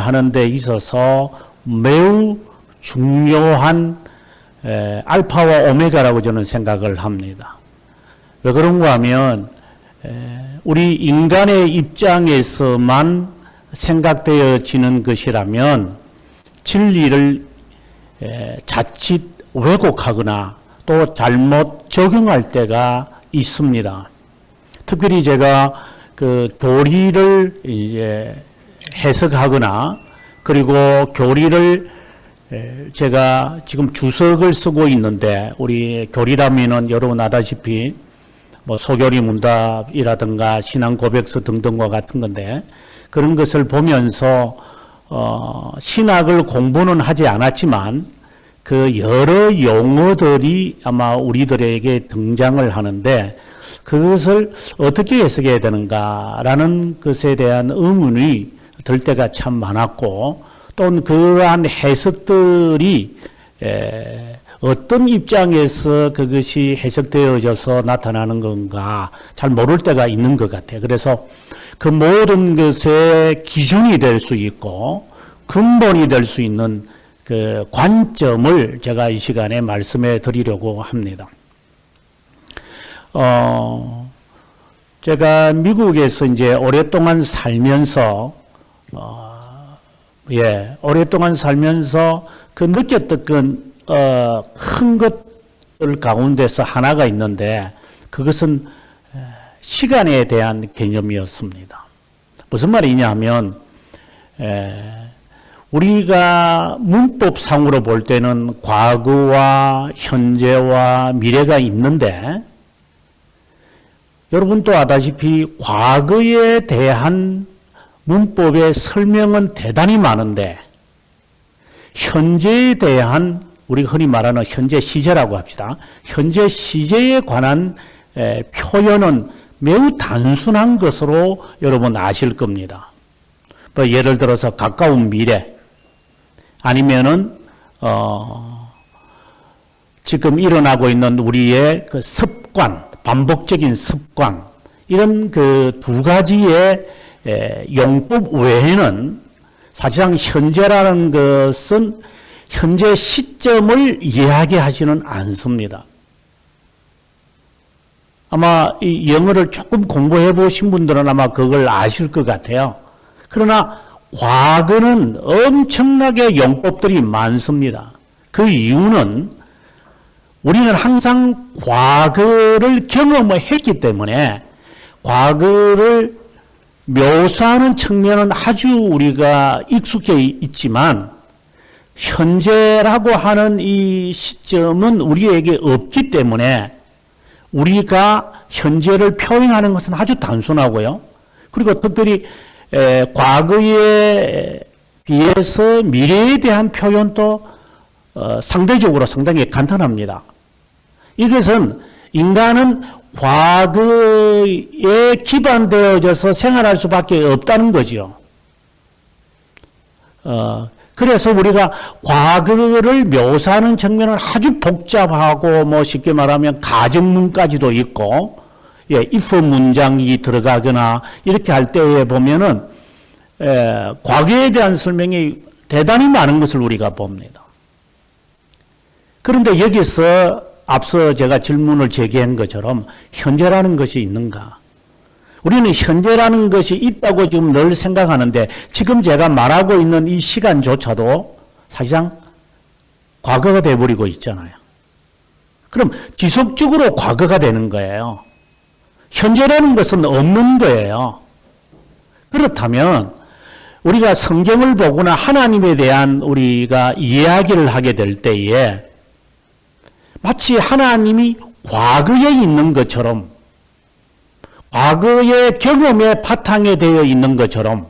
하는 데 있어서 매우 중요한 에, 알파와 오메가라고 저는 생각을 합니다. 왜 그런가 하면 에, 우리 인간의 입장에서만 생각되어지는 것이라면 진리를 에, 자칫 왜곡하거나 또 잘못 적용할 때가 있습니다. 특별히 제가 그 교리를 이제 해석하거나 그리고 교리를 에, 제가 지금 주석을 쓰고 있는데 우리 교리라면은 여러분 아다시피 뭐 소교리 문답이라든가 신앙 고백서 등등과 같은 건데 그런 것을 보면서 어, 신학을 공부는 하지 않았지만 그 여러 용어들이 아마 우리들에게 등장을 하는데 그것을 어떻게 해석해야 되는가라는 것에 대한 의문이 들 때가 참 많았고 또는 그러한 해석들이 에, 어떤 입장에서 그것이 해석되어져서 나타나는 건가 잘 모를 때가 있는 것 같아요. 그래서 그 모든 것의 기준이 될 수 있고 근본이 될 수 있는 그 관점을 제가 이 시간에 말씀해 드리려고 합니다. 어, 제가 미국에서 이제 오랫동안 살면서, 어, 예, 오랫동안 살면서 그 느꼈던 그, 어, 큰 것들 가운데서 하나가 있는데 그것은 시간에 대한 개념이었습니다. 무슨 말이냐 하면, 에, 우리가 문법상으로 볼 때는 과거와 현재와 미래가 있는데 여러분도 아다시피 과거에 대한 문법의 설명은 대단히 많은데 현재에 대한 우리 흔히 말하는 현재 시제라고 합시다. 현재 시제에 관한 표현은 매우 단순한 것으로 여러분 아실 겁니다. 뭐 예를 들어서 가까운 미래 아니면은 어 지금 일어나고 있는 우리의 그 습관 반복적인 습관 이런 그 두 가지의 용법 외에는 사실상 현재라는 것은 현재 시점을 이야기하지는 않습니다. 아마 이 영어를 조금 공부해 보신 분들은 아마 그걸 아실 것 같아요. 그러나 과거는 엄청나게 용법들이 많습니다. 그 이유는 우리는 항상 과거를 경험을 했기 때문에 과거를 묘사하는 측면은 아주 우리가 익숙해 있지만 현재라고 하는 이 시점은 우리에게 없기 때문에 우리가 현재를 표현하는 것은 아주 단순하고요. 그리고 특별히 과거에 비해서 미래에 대한 표현도 어, 상대적으로 상당히 간단합니다. 이것은 인간은 과거에 기반되어져서 생활할 수밖에 없다는 거죠. 어, 그래서 우리가 과거를 묘사하는 측면은 아주 복잡하고 뭐 쉽게 말하면 가정문까지도 있고 예, if 문장이 들어가거나 이렇게 할 때에 보면은 에, 과거에 대한 설명이 대단히 많은 것을 우리가 봅니다. 그런데 여기서 앞서 제가 질문을 제기한 것처럼 현재라는 것이 있는가? 우리는 현재라는 것이 있다고 지금 늘 생각하는데 지금 제가 말하고 있는 이 시간조차도 사실상 과거가 돼버리고 있잖아요. 그럼 지속적으로 과거가 되는 거예요. 현재라는 것은 없는 거예요. 그렇다면 우리가 성경을 보거나 하나님에 대한 우리가 이야기를 하게 될 때에 마치 하나님이 과거에 있는 것처럼 과거의 경험에 바탕에 되어 있는 것처럼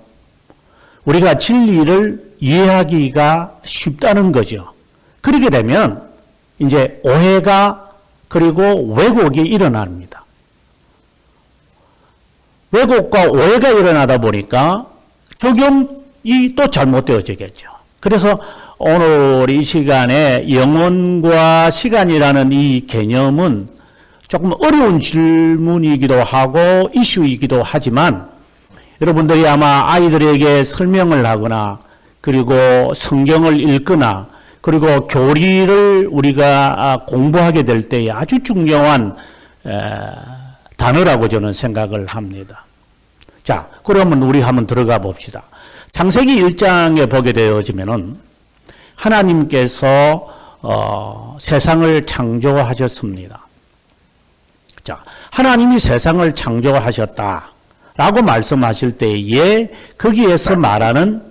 우리가 진리를 이해하기가 쉽다는 거죠. 그렇게 되면 이제 오해가 그리고 왜곡이 일어납니다. 왜곡과 오해가 일어나다 보니까 적용이 또 잘못되어지겠죠. 그래서 오늘 이 시간에 영혼과 시간이라는 이 개념은 조금 어려운 질문이기도 하고 이슈이기도 하지만 여러분들이 아마 아이들에게 설명을 하거나 그리고 성경을 읽거나 그리고 교리를 우리가 아, 공부하게 될 때에 아주 중요한 에, 단어라고 저는 생각을 합니다. 자, 그러면 우리 한번 들어가 봅시다. 창세기 1장에 보게 되어지면은 하나님께서 어, 세상을 창조하셨습니다. 자, 하나님이 세상을 창조하셨다 라고 말씀하실 때에 거기에서 말하는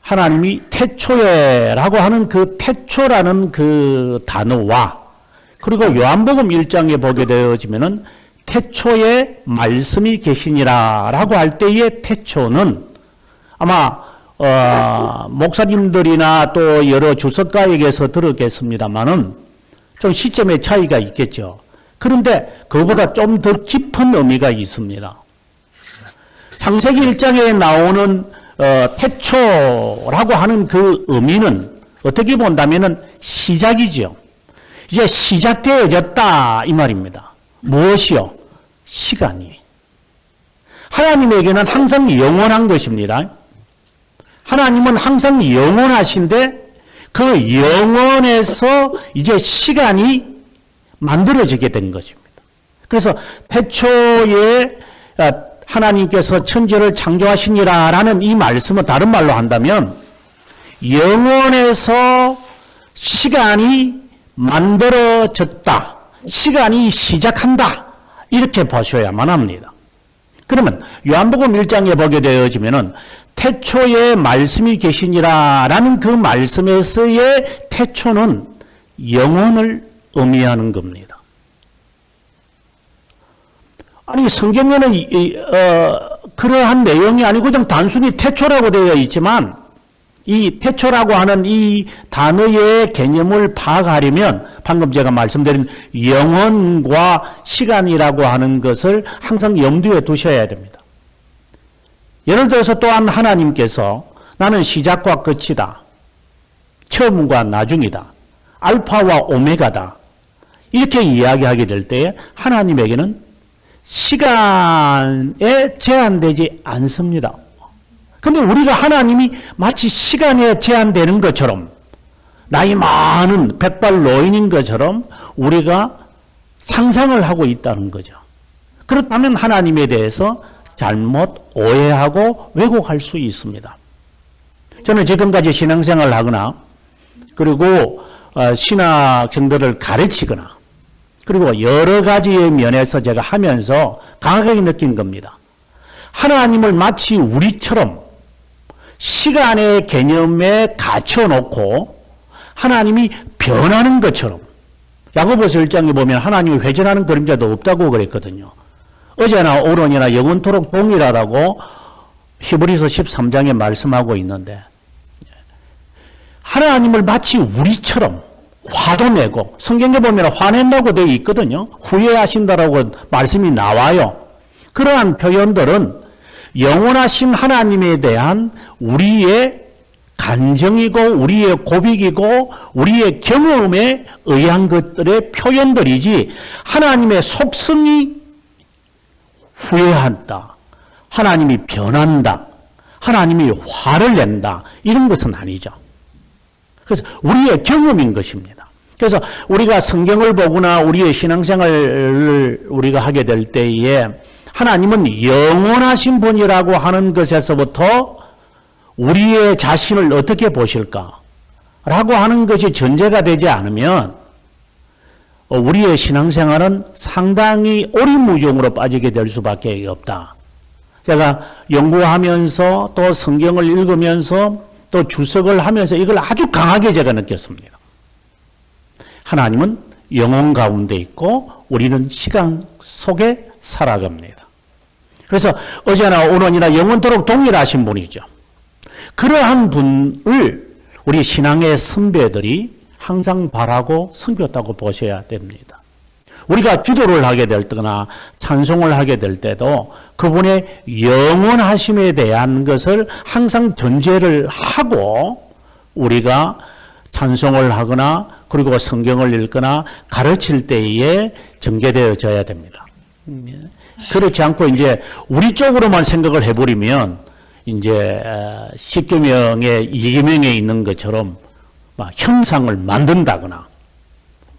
하나님이 태초에 라고 하는 그 태초라는 그 단어와 그리고 요한복음 1장에 보게 되어지면은 태초에 말씀이 계시니라 라고 할 때의 태초는 아마 어, 목사님들이나 또 여러 주석가에게서 들었겠습니다만은 좀 시점의 차이가 있겠죠. 그런데 그보다 좀 더 깊은 의미가 있습니다. 창세기 1장에 나오는 어, 태초라고 하는 그 의미는 어떻게 본다면은 시작이죠. 이제 시작되어졌다 이 말입니다. 무엇이요? 시간이. 하나님에게는 항상 영원한 것입니다. 하나님은 항상 영원하신데 그 영원에서 이제 시간이 만들어지게 된 것입니다. 그래서 태초에 아, 하나님께서 천지를 창조하시니라 라는 이 말씀은 다른 말로 한다면 영원에서 시간이 만들어졌다. 시간이 시작한다. 이렇게 보셔야만 합니다. 그러면 요한복음 1장에 보게 되어지면 은 태초에 말씀이 계시니라 라는 그 말씀에서의 태초는 영혼을 의미하는 겁니다. 아니 성경에는 이, 이, 어, 그러한 내용이 아니고 그냥 단순히 태초라고 되어 있지만 이 태초라고 하는 이 단어의 개념을 파악하려면 방금 제가 말씀드린 영혼과 시간이라고 하는 것을 항상 염두에 두셔야 됩니다. 예를 들어서 또한 하나님께서 나는 시작과 끝이다. 처음과 나중이다. 알파와 오메가다. 이렇게 이야기하게 될 때에 하나님에게는 시간에 제한되지 않습니다. 근데 우리가 하나님이 마치 시간에 제한되는 것처럼 나이 많은 백발 노인인 것처럼 우리가 상상을 하고 있다는 거죠. 그렇다면 하나님에 대해서 잘못 오해하고 왜곡할 수 있습니다. 저는 지금까지 신앙생활을 하거나 그리고 어, 신학 정도를 가르치거나 그리고 여러 가지의 면에서 제가 하면서 강하게 느낀 겁니다. 하나님을 마치 우리처럼 시간의 개념에 갇혀놓고 하나님이 변하는 것처럼 야고보서 1장에 보면 하나님이 회전하는 그림자도 없다고 그랬거든요. 어제나 오론이나 영원토록 동일하다고 히브리서 13장에 말씀하고 있는데 하나님을 마치 우리처럼 화도 내고 성경에 보면 화낸다고 되어 있거든요. 후회하신다라고 말씀이 나와요. 그러한 표현들은 영원하신 하나님에 대한 우리의 간정이고 우리의 고백이고 우리의 경험에 의한 것들의 표현들이지 하나님의 속성이 후회한다. 하나님이 변한다. 하나님이 화를 낸다. 이런 것은 아니죠. 그래서 우리의 경험인 것입니다. 그래서 우리가 성경을 보거나 우리의 신앙생활을 우리가 하게 될 때에 하나님은 영원하신 분이라고 하는 것에서부터 우리의 자신을 어떻게 보실까? 라고 하는 것이 전제가 되지 않으면 우리의 신앙생활은 상당히 오리무중으로 빠지게 될 수밖에 없다. 제가 연구하면서 또 성경을 읽으면서 또 주석을 하면서 이걸 아주 강하게 제가 느꼈습니다. 하나님은 영혼 가운데 있고 우리는 시간 속에 살아갑니다. 그래서 어제나 오늘이나 영원토록 동일하신 분이죠. 그러한 분을 우리 신앙의 선배들이 항상 바라고 섬겼다고 보셔야 됩니다. 우리가 기도를 하게 될 때나 찬송을 하게 될 때도 그분의 영원하심에 대한 것을 항상 전제를 하고 우리가 찬송을 하거나 그리고 성경을 읽거나 가르칠 때에 전개되어져야 됩니다. 그렇지 않고 이제 우리 쪽으로만 생각을 해버리면 이제 어, 십계명의 이계명에 있는 것처럼 막 형상을 만든다거나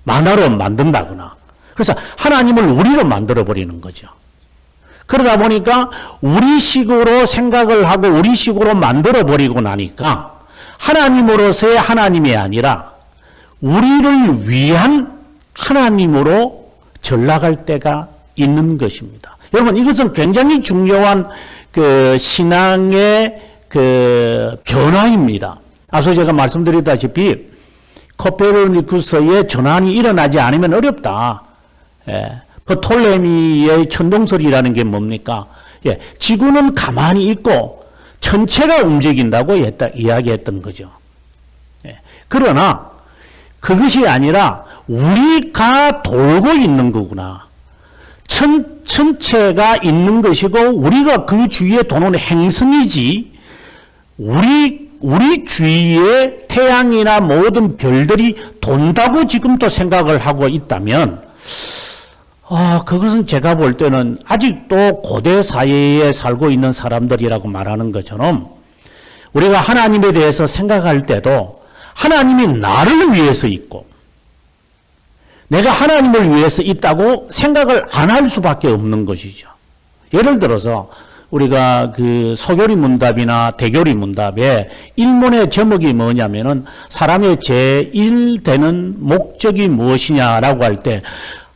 만화로 만든다거나 그래서 하나님을 우리로 만들어 버리는 거죠. 그러다 보니까 우리 식으로 생각을 하고 우리 식으로 만들어 버리고 나니까 하나님으로서의 하나님이 아니라 우리를 위한 하나님으로 전락할 때가 있는 것입니다. 여러분 이것은 굉장히 중요한 그 신앙의 그 변화입니다. 앞서 제가 말씀드렸다시피 코페르니쿠스의 전환이 일어나지 않으면 어렵다. 예. 프톨레미의 천동설이라는 게 뭡니까? 예. 지구는 가만히 있고 전체가 움직인다고 했다, 이야기했던 거죠. 예. 그러나 그것이 아니라 우리가 돌고 있는 거구나. 천, 천체가 있는 것이고 우리가 그 주위에 도는 행성이지 우리 우리 주위에 태양이나 모든 별들이 돈다고 지금도 생각을 하고 있다면 아, 그것은 제가 볼 때는 아직도 고대 사회에 살고 있는 사람들이라고 말하는 것처럼 우리가 하나님에 대해서 생각할 때도 하나님이 나를 위해서 있고 내가 하나님을 위해서 있다고 생각을 안 할 수밖에 없는 것이죠. 예를 들어서 우리가 그 소교리 문답이나 대교리 문답에 일문의 제목이 뭐냐면은 사람의 제1되는 목적이 무엇이냐라고 할 때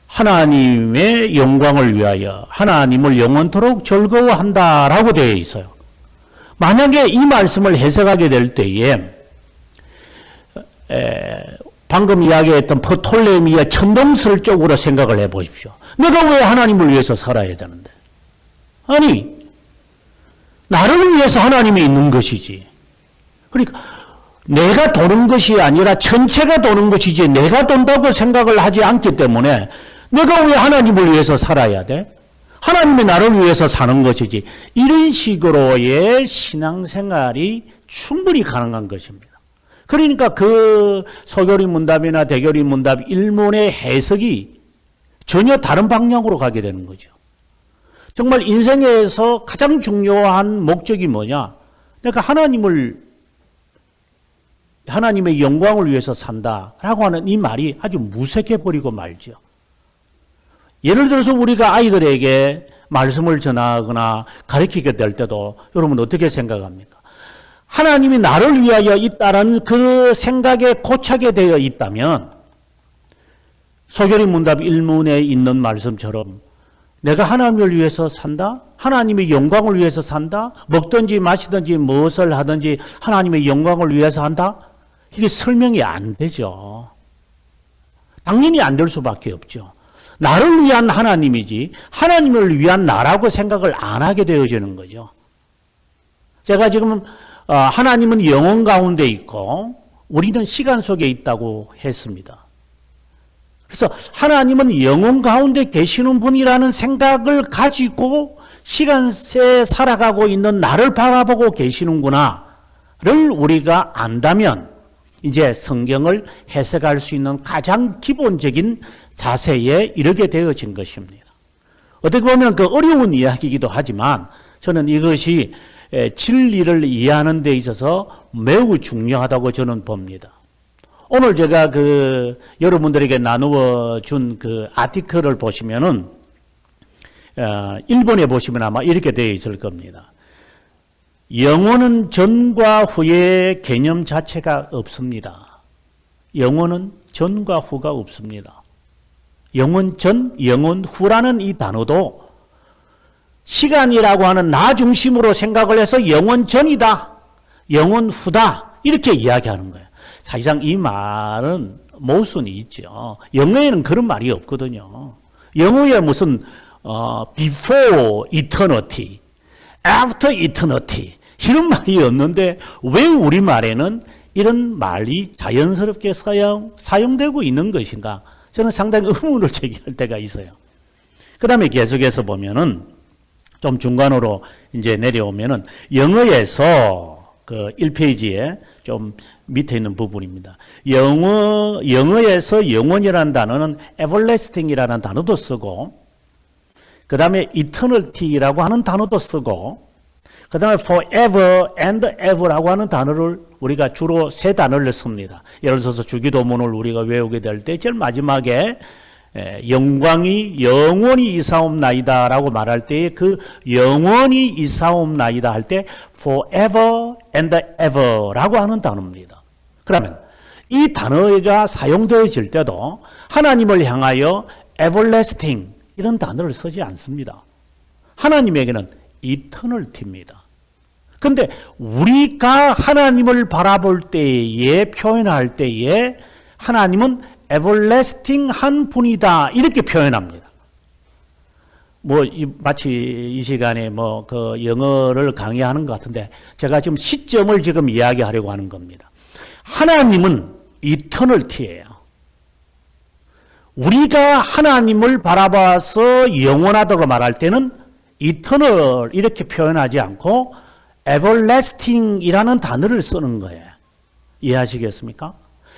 하나님의 영광을 위하여 하나님을 영원토록 즐거워한다라고 되어 있어요. 만약에 이 말씀을 해석하게 될 때에 에, 방금 이야기했던 포톨레미의 천동설 쪽으로 생각을 해 보십시오. 내가 왜 하나님을 위해서 살아야 되는데? 아니, 나를 위해서 하나님이 있는 것이지. 그러니까 내가 도는 것이 아니라 전체가 도는 것이지 내가 돈다고 생각을 하지 않기 때문에 내가 왜 하나님을 위해서 살아야 돼? 하나님이 나를 위해서 사는 것이지. 이런 식으로의 신앙생활이 충분히 가능한 것입니다. 그러니까 그 소교리 문답이나 대교리 문답 일문의 해석이 전혀 다른 방향으로 가게 되는 거죠. 정말 인생에서 가장 중요한 목적이 뭐냐? 내가 하나님을 하나님의 영광을 위해서 산다라고 하는 이 말이 아주 무색해 버리고 말죠. 예를 들어서 우리가 아이들에게 말씀을 전하거나 가르치게 될 때도 여러분 어떻게 생각합니까? 하나님이 나를 위하여 있다는 그 생각에 고착이 되어 있다면 소결의 문답 1문에 있는 말씀처럼 내가 하나님을 위해서 산다? 하나님의 영광을 위해서 산다? 먹든지 마시든지 무엇을 하든지 하나님의 영광을 위해서 한다? 이게 설명이 안 되죠. 당연히 안 될 수밖에 없죠. 나를 위한 하나님이지 하나님을 위한 나라고 생각을 안 하게 되어지는 거죠. 제가 지금 어, 하나님은 영혼 가운데 있고 우리는 시간 속에 있다고 했습니다. 그래서 하나님은 영혼 가운데 계시는 분이라는 생각을 가지고 시간에 살아가고 있는 나를 바라보고 계시는구나를 우리가 안다면 이제 성경을 해석할 수 있는 가장 기본적인 자세에 이르게 되어진 것입니다. 어떻게 보면 그 어려운 이야기이기도 하지만 저는 이것이 진리를 이해하는 데 있어서 매우 중요하다고 저는 봅니다. 오늘 제가 그 여러분들에게 나누어 준 그 아티클을 보시면은 어, 일본에 보시면 아마 이렇게 되어 있을 겁니다. 영혼은 전과 후의 개념 자체가 없습니다. 영혼은 전과 후가 없습니다. 영혼 전, 영혼 후라는 이 단어도 시간이라고 하는 나 중심으로 생각을 해서 영원 전이다. 영원 후다. 이렇게 이야기하는 거예요. 사실상 이 말은 모순이 있죠. 영어에는 그런 말이 없거든요. 영어에 무슨 어, before eternity, after eternity 이런 말이 없는데 왜 우리말에는 이런 말이 자연스럽게 사용, 사용되고 있는 것인가? 저는 상당히 의문을 제기할 때가 있어요. 그 다음에 계속해서 보면은 좀 중간으로 이제 내려오면은 영어에서 그 1페이지에 좀 밑에 있는 부분입니다. 영어, 영어에서 영원이라는 단어는 everlasting이라는 단어도 쓰고, 그 다음에 eternity라고 하는 단어도 쓰고, 그 다음에 forever and ever라고 하는 단어를 우리가 주로 세 단어를 씁니다. 예를 들어서 주기도문을 우리가 외우게 될 때 제일 마지막에 에, 영광이 영원히 이사옵나이다 라고 말할 때에 그 영원히 이사옵나이다 할 때 forever and ever 라고 하는 단어입니다. 그러면 이 단어가 사용되어질 때도 하나님을 향하여 everlasting 이런 단어를 쓰지 않습니다. 하나님에게는 eternalty입니다. 그런데 우리가 하나님을 바라볼 때에 표현할 때에 하나님은 everlasting 한 분이다 이렇게 표현합니다. 뭐 이, 마치 이 시간에 뭐 그 영어를 강의하는 것 같은데 제가 지금 시점을 지금 이야기하려고 하는 겁니다. 하나님은 이터널티예요. 우리가 하나님을 바라봐서 영원하다고 말할 때는 이터널 이렇게 표현하지 않고 everlasting이라는 단어를 쓰는 거예요. 이해하시겠습니까?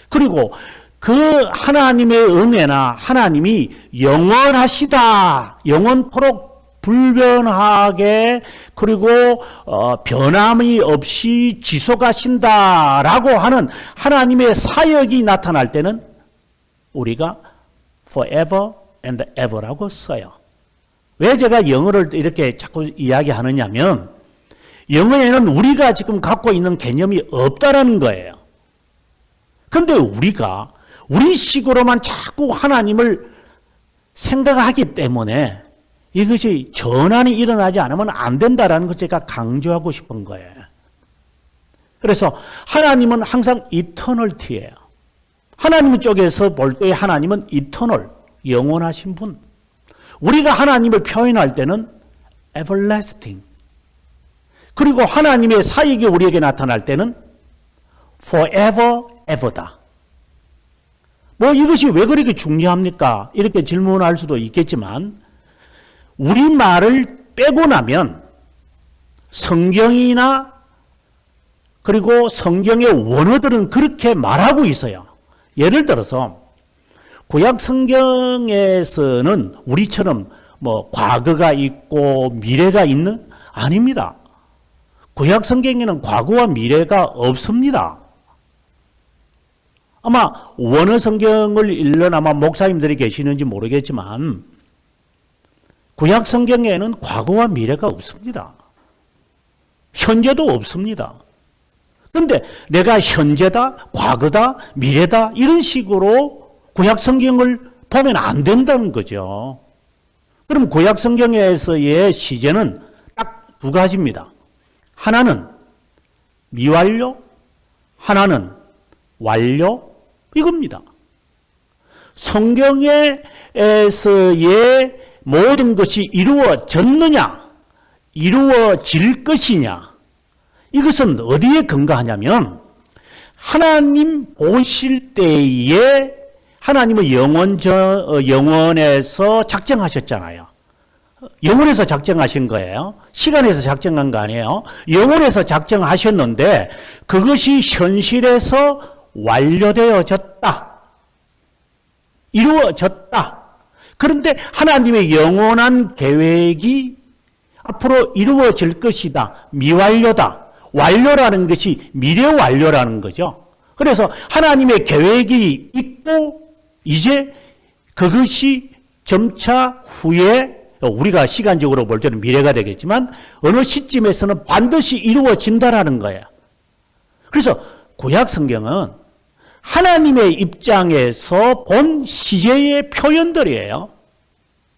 그리고 그 하나님의 은혜나 하나님이 영원하시다, 영원토록 불변하게 그리고 어, 변함이 없이 지속하신다라고 하는 하나님의 사역이 나타날 때는 우리가 forever and ever라고 써요. 왜 제가 영어를 이렇게 자꾸 이야기하느냐면 영어에는 우리가 지금 갖고 있는 개념이 없다라는 거예요. 근데 우리가 우리 식으로만 자꾸 하나님을 생각하기 때문에 이것이 전환이 일어나지 않으면 안 된다라는 걸 제가 강조하고 싶은 거예요. 그래서 하나님은 항상 이터널티예요. 하나님 쪽에서 볼 때 하나님은 이터널, 영원하신 분. 우리가 하나님을 표현할 때는 everlasting. 그리고 하나님의 사역이 우리에게 나타날 때는 forever, ever다. 뭐 이것이 왜 그렇게 중요합니까? 이렇게 질문할 수도 있겠지만 우리말을 빼고 나면 성경이나 그리고 성경의 원어들은 그렇게 말하고 있어요. 예를 들어서 구약 성경에서는 우리처럼 뭐 과거가 있고 미래가 있는 아닙니다. 구약 성경에는 과거와 미래가 없습니다. 아마 원어 성경을 읽는 아마 목사님들이 계시는지 모르겠지만 구약 성경에는 과거와 미래가 없습니다. 현재도 없습니다. 근데 내가 현재다, 과거다, 미래다 이런 식으로 구약 성경을 보면 안 된다는 거죠. 그럼 구약 성경에서의 시제는 딱 두 가지입니다. 하나는 미완료, 하나는 완료 이겁니다. 성경에서의 모든 것이 이루어졌느냐, 이루어질 것이냐, 이것은 어디에 근거하냐면 하나님 보실 때에 하나님의 영원 저 영원에서 작정하셨잖아요. 영원에서 작정하신 거예요. 시간에서 작정한 거 아니에요. 영원에서 작정하셨는데 그것이 현실에서 완료되어졌다. 이루어졌다. 그런데 하나님의 영원한 계획이 앞으로 이루어질 것이다. 미완료다. 완료라는 것이 미래 완료라는 거죠. 그래서 하나님의 계획이 있고 이제 그것이 점차 후에 우리가 시간적으로 볼 때는 미래가 되겠지만 어느 시점에서는 반드시 이루어진다라는 거예요. 그래서 구약 성경은 하나님의 입장에서 본 시제의 표현들이에요.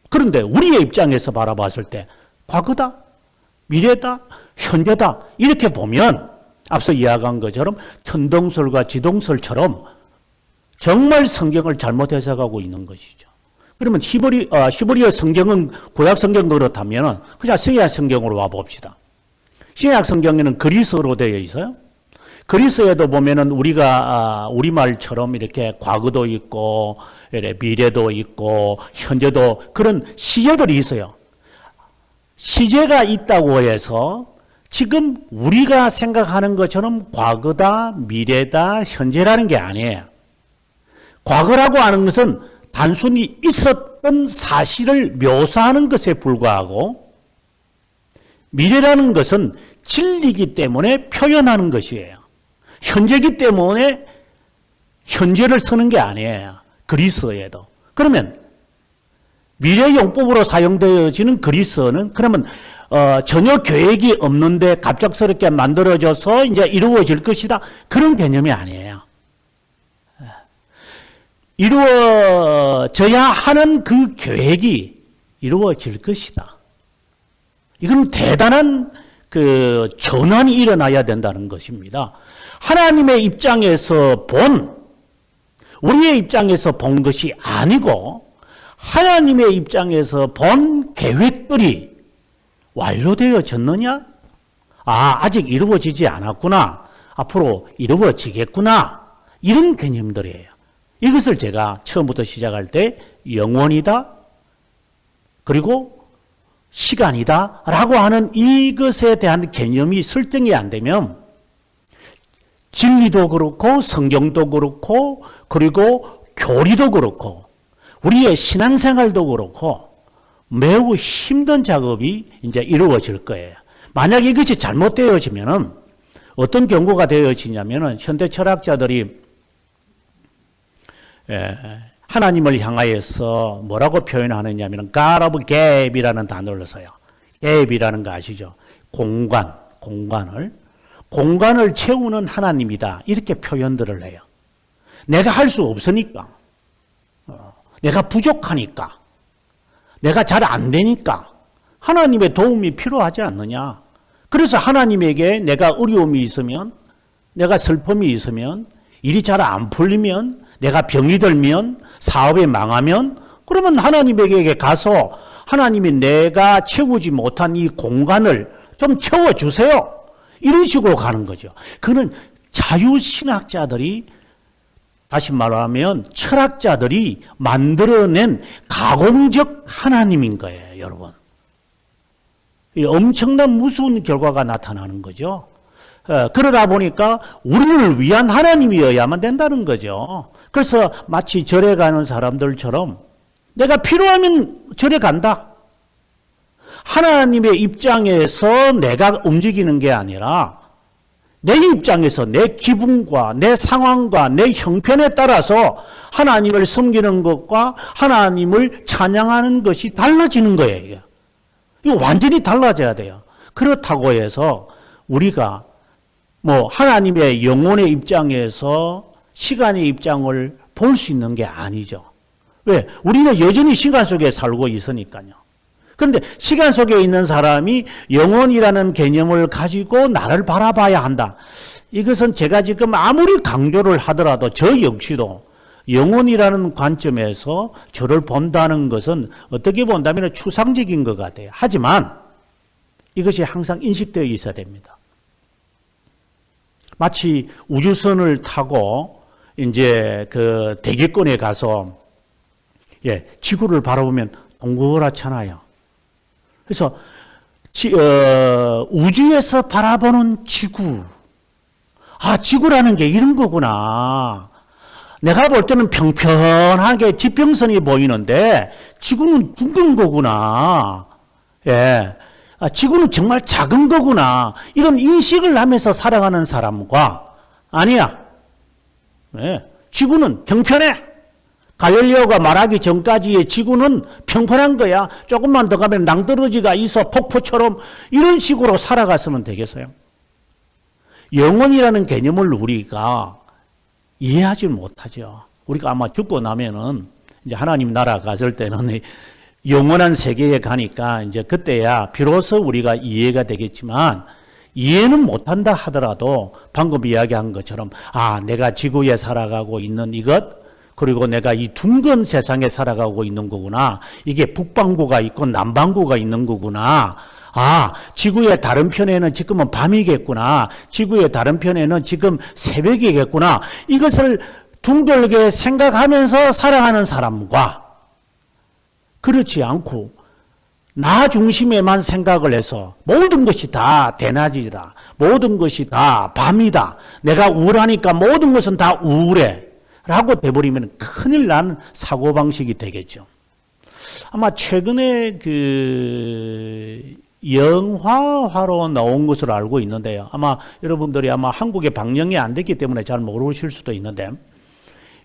그런데 우리의 입장에서 바라봤을 때 과거다, 미래다, 현재다 이렇게 보면 앞서 이야기한 것처럼 천동설과 지동설처럼 정말 성경을 잘못 해석하고 있는 것이죠. 그러면 히브리, 어, 히브리어 성경은 구약 성경 그렇다면 그냥 신약 성경으로 와 봅시다. 신약 성경에는 그리스어로 되어 있어요. 그리스에도 보면은 우리가 아, 우리말처럼 이렇게 과거도 있고 미래도 있고 현재도 그런 시제들이 있어요. 시제가 있다고 해서 지금 우리가 생각하는 것처럼 과거다, 미래다, 현재라는 게 아니에요. 과거라고 하는 것은 단순히 있었던 사실을 묘사하는 것에 불과하고 미래라는 것은 진리기 때문에 표현하는 것이에요. 현재기 때문에 현재를 쓰는 게 아니에요. 그리스어에도. 그러면 미래 용법으로 사용되어지는 그리스어는 그러면 어, 전혀 계획이 없는데 갑작스럽게 만들어져서 이제 이루어질 것이다. 그런 개념이 아니에요. 이루어져야 하는 그 계획이 이루어질 것이다. 이건 대단한 그 전환이 일어나야 된다는 것입니다. 하나님의 입장에서 본 우리의 입장에서 본 것이 아니고 하나님의 입장에서 본 계획들이 완료되어졌느냐? 아, 아직 이루어지지 않았구나. 앞으로 이루어지겠구나. 이런 개념들이에요. 이것을 제가 처음부터 시작할 때 영원이다. 그리고 시간이다. 라고 하는 이것에 대한 개념이 설정이 안 되면 진리도 그렇고 성경도 그렇고 그리고 교리도 그렇고 우리의 신앙생활도 그렇고 매우 힘든 작업이 이제 이루어질 거예요. 만약 이것이 잘못되어지면은 어떤 경고가 되어지냐면은 현대 철학자들이 예, 하나님을 향하여서 뭐라고 표현하느냐면 God of Gap이라는 단어를 써요. Gap이라는 거 아시죠? 공간, 공간을 공간을 채우는 하나님이다. 이렇게 표현들을 해요. 내가 할 수 없으니까. 어, 내가 부족하니까. 내가 잘 안 되니까. 하나님의 도움이 필요하지 않느냐. 그래서 하나님에게 내가 어려움이 있으면, 내가 슬픔이 있으면, 일이 잘 안 풀리면, 내가 병이 들면, 사업이 망하면, 그러면 하나님에게 가서 하나님이 내가 채우지 못한 이 공간을 좀 채워주세요. 이런 식으로 가는 거죠. 그는 자유신학자들이 다시 말하면 철학자들이 만들어낸 가공적 하나님인 거예요, 여러분. 엄청난 무서운 결과가 나타나는 거죠. 어, 그러다 보니까 우리를 위한 하나님이어야만 된다는 거죠. 그래서 마치 절에 가는 사람들처럼 내가 필요하면 절에 간다. 하나님의 입장에서 내가 움직이는 게 아니라 내 입장에서 내 기분과 내 상황과 내 형편에 따라서 하나님을 섬기는 것과 하나님을 찬양하는 것이 달라지는 거예요. 이거 완전히 달라져야 돼요. 그렇다고 해서 우리가 뭐 하나님의 영혼의 입장에서 시간의 입장을 볼 수 있는 게 아니죠. 왜? 우리는 여전히 시간 속에 살고 있으니까요. 그런데 시간 속에 있는 사람이 영혼이라는 개념을 가지고 나를 바라봐야 한다. 이것은 제가 지금 아무리 강조를 하더라도 저 역시도 영혼이라는 관점에서 저를 본다는 것은 어떻게 본다면 추상적인 것 같아요. 하지만 이것이 항상 인식되어 있어야 됩니다. 마치 우주선을 타고 이제 그 대기권에 가서 예, 지구를 바라보면 동그랗잖아요. 그래서 지, 어, 우주에서 바라보는 지구. 아, 지구라는 게 이런 거구나. 내가 볼 때는 평평하게 지평선이 보이는데 지구는 둥근 거구나. 예. 아, 지구는 정말 작은 거구나. 이런 인식을 하면서 살아가는 사람과 아니야. 예. 지구는 평평해. 갈릴레오가 말하기 전까지의 지구는 평평한 거야. 조금만 더 가면 낭떠러지가 있어 폭포처럼 이런 식으로 살아갔으면 되겠어요. 영혼이라는 개념을 우리가 이해하지 못하죠. 우리가 아마 죽고 나면은 이제 하나님 나라 갔을 때는 영원한 세계에 가니까 이제 그때야 비로소 우리가 이해가 되겠지만 이해는 못한다 하더라도 방금 이야기한 것처럼 아 내가 지구에 살아가고 있는 이것 그리고 내가 이 둥근 세상에 살아가고 있는 거구나. 이게 북반구가 있고 남반구가 있는 거구나. 아, 지구의 다른 편에는 지금은 밤이겠구나. 지구의 다른 편에는 지금 새벽이겠구나. 이것을 둥글게 생각하면서 살아가는 사람과 그렇지 않고 나 중심에만 생각을 해서 모든 것이 다 대낮이다. 모든 것이 다 밤이다. 내가 우울하니까 모든 것은 다 우울해. 라고 돼버리면 큰일 난 사고방식이 되겠죠. 아마 최근에 그 영화화로 나온 것으로 알고 있는데요. 아마 여러분들이 아마 한국에 방영이 안 됐기 때문에 잘 모르실 수도 있는데,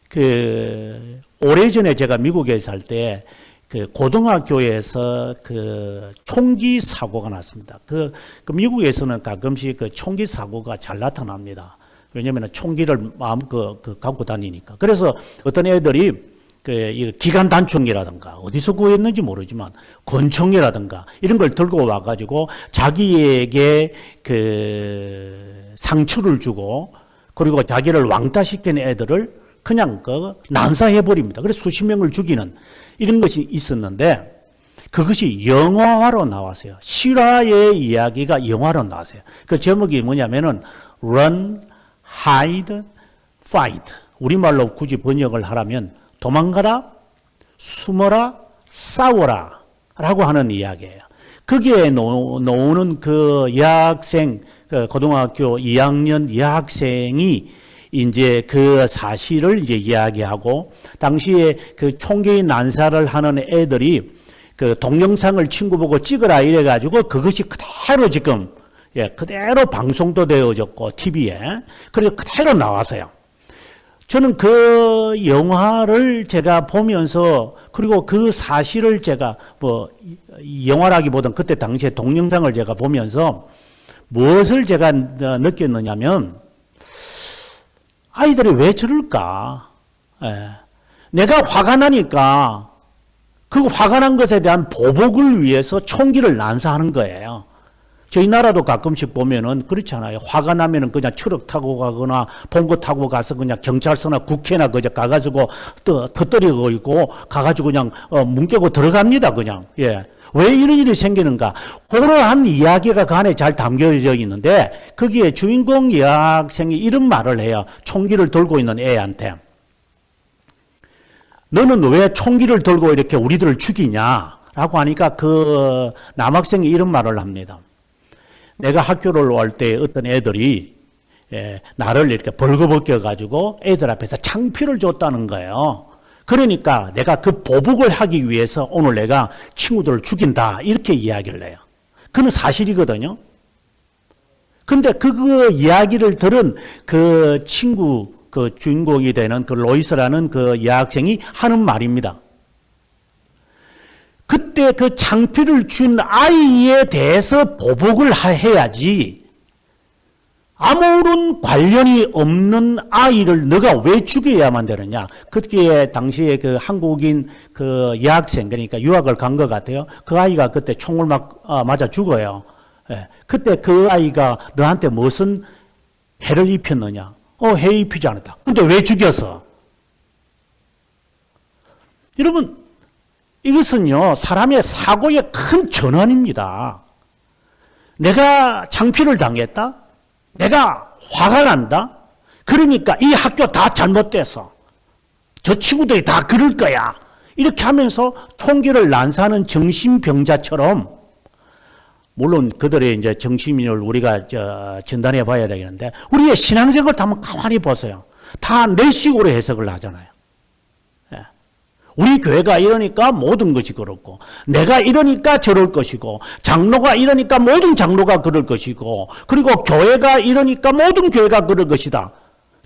그, 오래전에 제가 미국에 살 때, 그 고등학교에서 그 총기 사고가 났습니다. 그, 그 미국에서는 가끔씩 그 총기 사고가 잘 나타납니다. 왜냐하면 총기를 마음껏 그 갖고 다니니까. 그래서 어떤 애들이 그 기관 단총이라든가 어디서 구했는지 모르지만 권총이라든가 이런 걸 들고 와가지고 자기에게 그 상처를 주고 그리고 자기를 왕따시킨 애들을 그냥 그 난사해 버립니다. 그래서 수십 명을 죽이는 이런 것이 있었는데 그것이 영화화로 나왔어요. 실화의 이야기가 영화로 나왔어요. 그 제목이 뭐냐면은 Run, Hide, Fight. 우리말로 굳이 번역을 하라면 도망가라, 숨어라, 싸워라 라고 하는 이야기예요. 거기에 나오는 그 여학생, 그 고등학교 2학년 여학생이 이제 그 사실을 이제 이야기하고 당시에 그 총기 난사를 하는 애들이 그 동영상을 친구 보고 찍으라 이래 가지고 그것이 그대로 지금 예, 그대로 방송도 되어졌고 TV에 그래서 그대로 나왔어요. 저는 그 영화를 제가 보면서 그리고 그 사실을 제가 뭐 영화라기보다는 그때 당시에 동영상을 제가 보면서 무엇을 제가 느꼈느냐면 아이들이 왜 저럴까? 예. 내가 화가 나니까 그 화가 난 것에 대한 보복을 위해서 총기를 난사하는 거예요. 저희 나라도 가끔씩 보면은 그렇잖아요. 화가 나면은 그냥 트럭 타고 가거나 봉고 타고 가서 그냥 경찰서나 국회나 그저 가가지고 또 터뜨리고 있고 가가지고 그냥 어, 문 깨고 들어갑니다. 그냥. 예. 왜 이런 일이 생기는가? 그러한 이야기가 그 안에 잘 담겨져 있는데 거기에 주인공 여학생이 이런 말을 해요. 총기를 들고 있는 애한테. 너는 왜 총기를 들고 이렇게 우리들을 죽이냐? 라고 하니까 그 남학생이 이런 말을 합니다. 내가 학교를 올 때 어떤 애들이 예, 나를 이렇게 벌거벗겨 가지고 애들 앞에서 창피를 줬다는 거예요. 그러니까 내가 그 보복을 하기 위해서 오늘 내가 친구들을 죽인다 이렇게 이야기를 해요. 그는 사실이거든요. 근데 그, 그 이야기를 들은 그 친구 그 주인공이 되는 그 로이스라는 그 여학생이 하는 말입니다. 그때 그 창피를 준 아이에 대해서 보복을 해야지 아무런 관련이 없는 아이를 너가 왜 죽여야만 되느냐. 그때 당시에 그 한국인 그 여학생, 그러니까 유학을 간 것 같아요. 그 아이가 그때 총을 막 아, 맞아 죽어요. 예. 그때 그 아이가 너한테 무슨 해를 입혔느냐. 어, 해 입히지 않았다. 근데 왜 죽였어? 여러분, 이것은요, 사람의 사고의 큰 전환입니다. 내가 창피를 당했다? 내가 화가 난다? 그러니까 이 학교 다 잘못돼서 저 친구들이 다 그럴 거야. 이렇게 하면서 총기를 난사하는 정신병자처럼 물론 그들의 이제 정신을 우리가 저 전달해 봐야 되겠는데 우리의 신앙생활 한번 가만히 보세요. 다 내 식으로 해석을 하잖아요. 우리 교회가 이러니까 모든 것이 그렇고 내가 이러니까 저럴 것이고 장로가 이러니까 모든 장로가 그럴 것이고 그리고 교회가 이러니까 모든 교회가 그럴 것이다.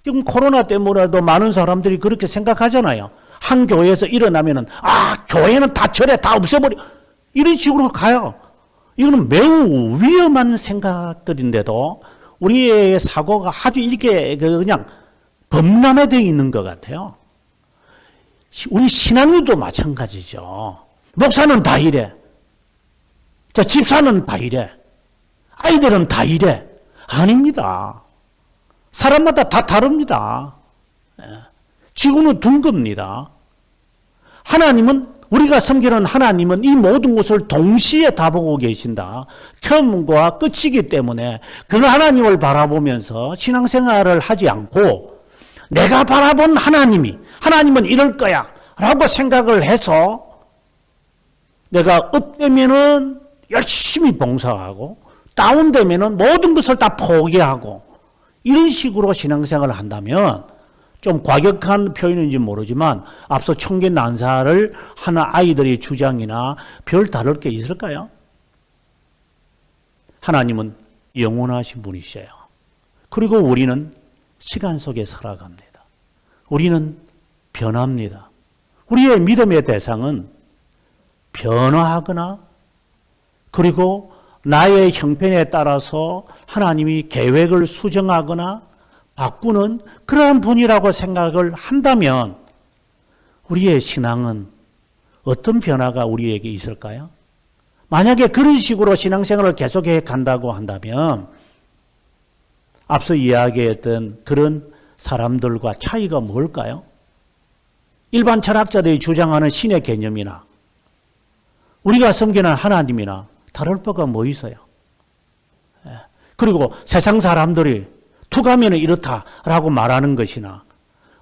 지금 코로나 때문에도 많은 사람들이 그렇게 생각하잖아요. 한 교회에서 일어나면은 아 교회는 다 절에 다 없애버려 이런 식으로 가요. 이거는 매우 위험한 생각들인데도 우리의 사고가 아주 이렇게 그냥 범람해되어 있는 것 같아요. 우리 신앙도 마찬가지죠. 목사는 다 이래. 자, 집사는 다 이래. 아이들은 다 이래. 아닙니다. 사람마다 다 다릅니다. 예. 지구는 둔 겁니다. 하나님은 우리가 섬기는 하나님은 이 모든 것을 동시에 다 보고 계신다. 처음과 끝이기 때문에 그 하나님을 바라보면서 신앙생활을 하지 않고 내가 바라본 하나님이 하나님은 이럴 거야 라고 생각을 해서 내가 업되면은 열심히 봉사하고 다운되면은 모든 것을 다 포기하고 이런 식으로 신앙생활을 한다면 좀 과격한 표현인지 모르지만 앞서 청계 난사를 하는 아이들의 주장이나 별 다를 게 있을까요? 하나님은 영원하신 분이셔요. 그리고 우리는 시간 속에 살아갑니다. 우리는 변합니다. 우리의 믿음의 대상은 변화하거나 그리고 나의 형편에 따라서 하나님이 계획을 수정하거나 바꾸는 그러한 분이라고 생각을 한다면 우리의 신앙은 어떤 변화가 우리에게 있을까요? 만약에 그런 식으로 신앙생활을 계속해 간다고 한다면 앞서 이야기했던 그런 사람들과 차이가 뭘까요? 일반 철학자들이 주장하는 신의 개념이나 우리가 섬기는 하나님이나 다를 바가 뭐 있어요? 예. 그리고 세상 사람들이 투가면은 이렇다라고 말하는 것이나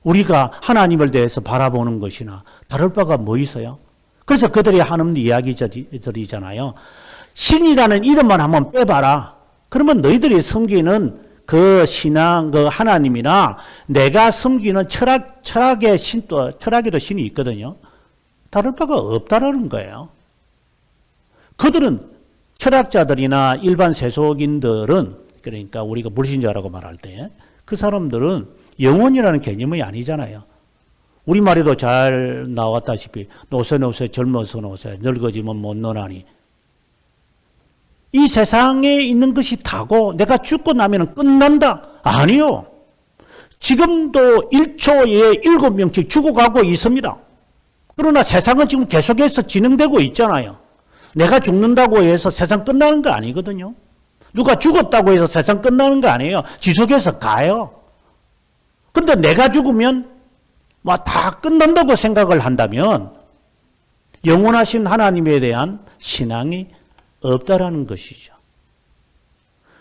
우리가 하나님을 대해서 바라보는 것이나 다를 바가 뭐 있어요? 그래서 그들이 하는 이야기들이잖아요. 신이라는 이름만 한번 빼봐라. 그러면 너희들이 섬기는 그 신앙, 그 하나님이나 내가 섬기는 철학, 철학의 신, 또, 철학에도 신이 있거든요. 다를 바가 없다라는 거예요. 그들은 철학자들이나 일반 세속인들은 그러니까 우리가 불신자라고 말할 때 그 사람들은 영혼이라는 개념이 아니잖아요. 우리말에도 잘 나왔다시피 노세 노세 젊어서 노세 늙어지면 못 노나니 이 세상에 있는 것이 다고 내가 죽고 나면 끝난다. 아니요. 지금도 1초에 7명씩 죽어가고 있습니다. 그러나 세상은 지금 계속해서 진행되고 있잖아요. 내가 죽는다고 해서 세상 끝나는 거 아니거든요. 누가 죽었다고 해서 세상 끝나는 거 아니에요. 지속해서 가요. 근데 내가 죽으면 뭐 다 끝난다고 생각을 한다면 영원하신 하나님에 대한 신앙이 없다라는 것이죠.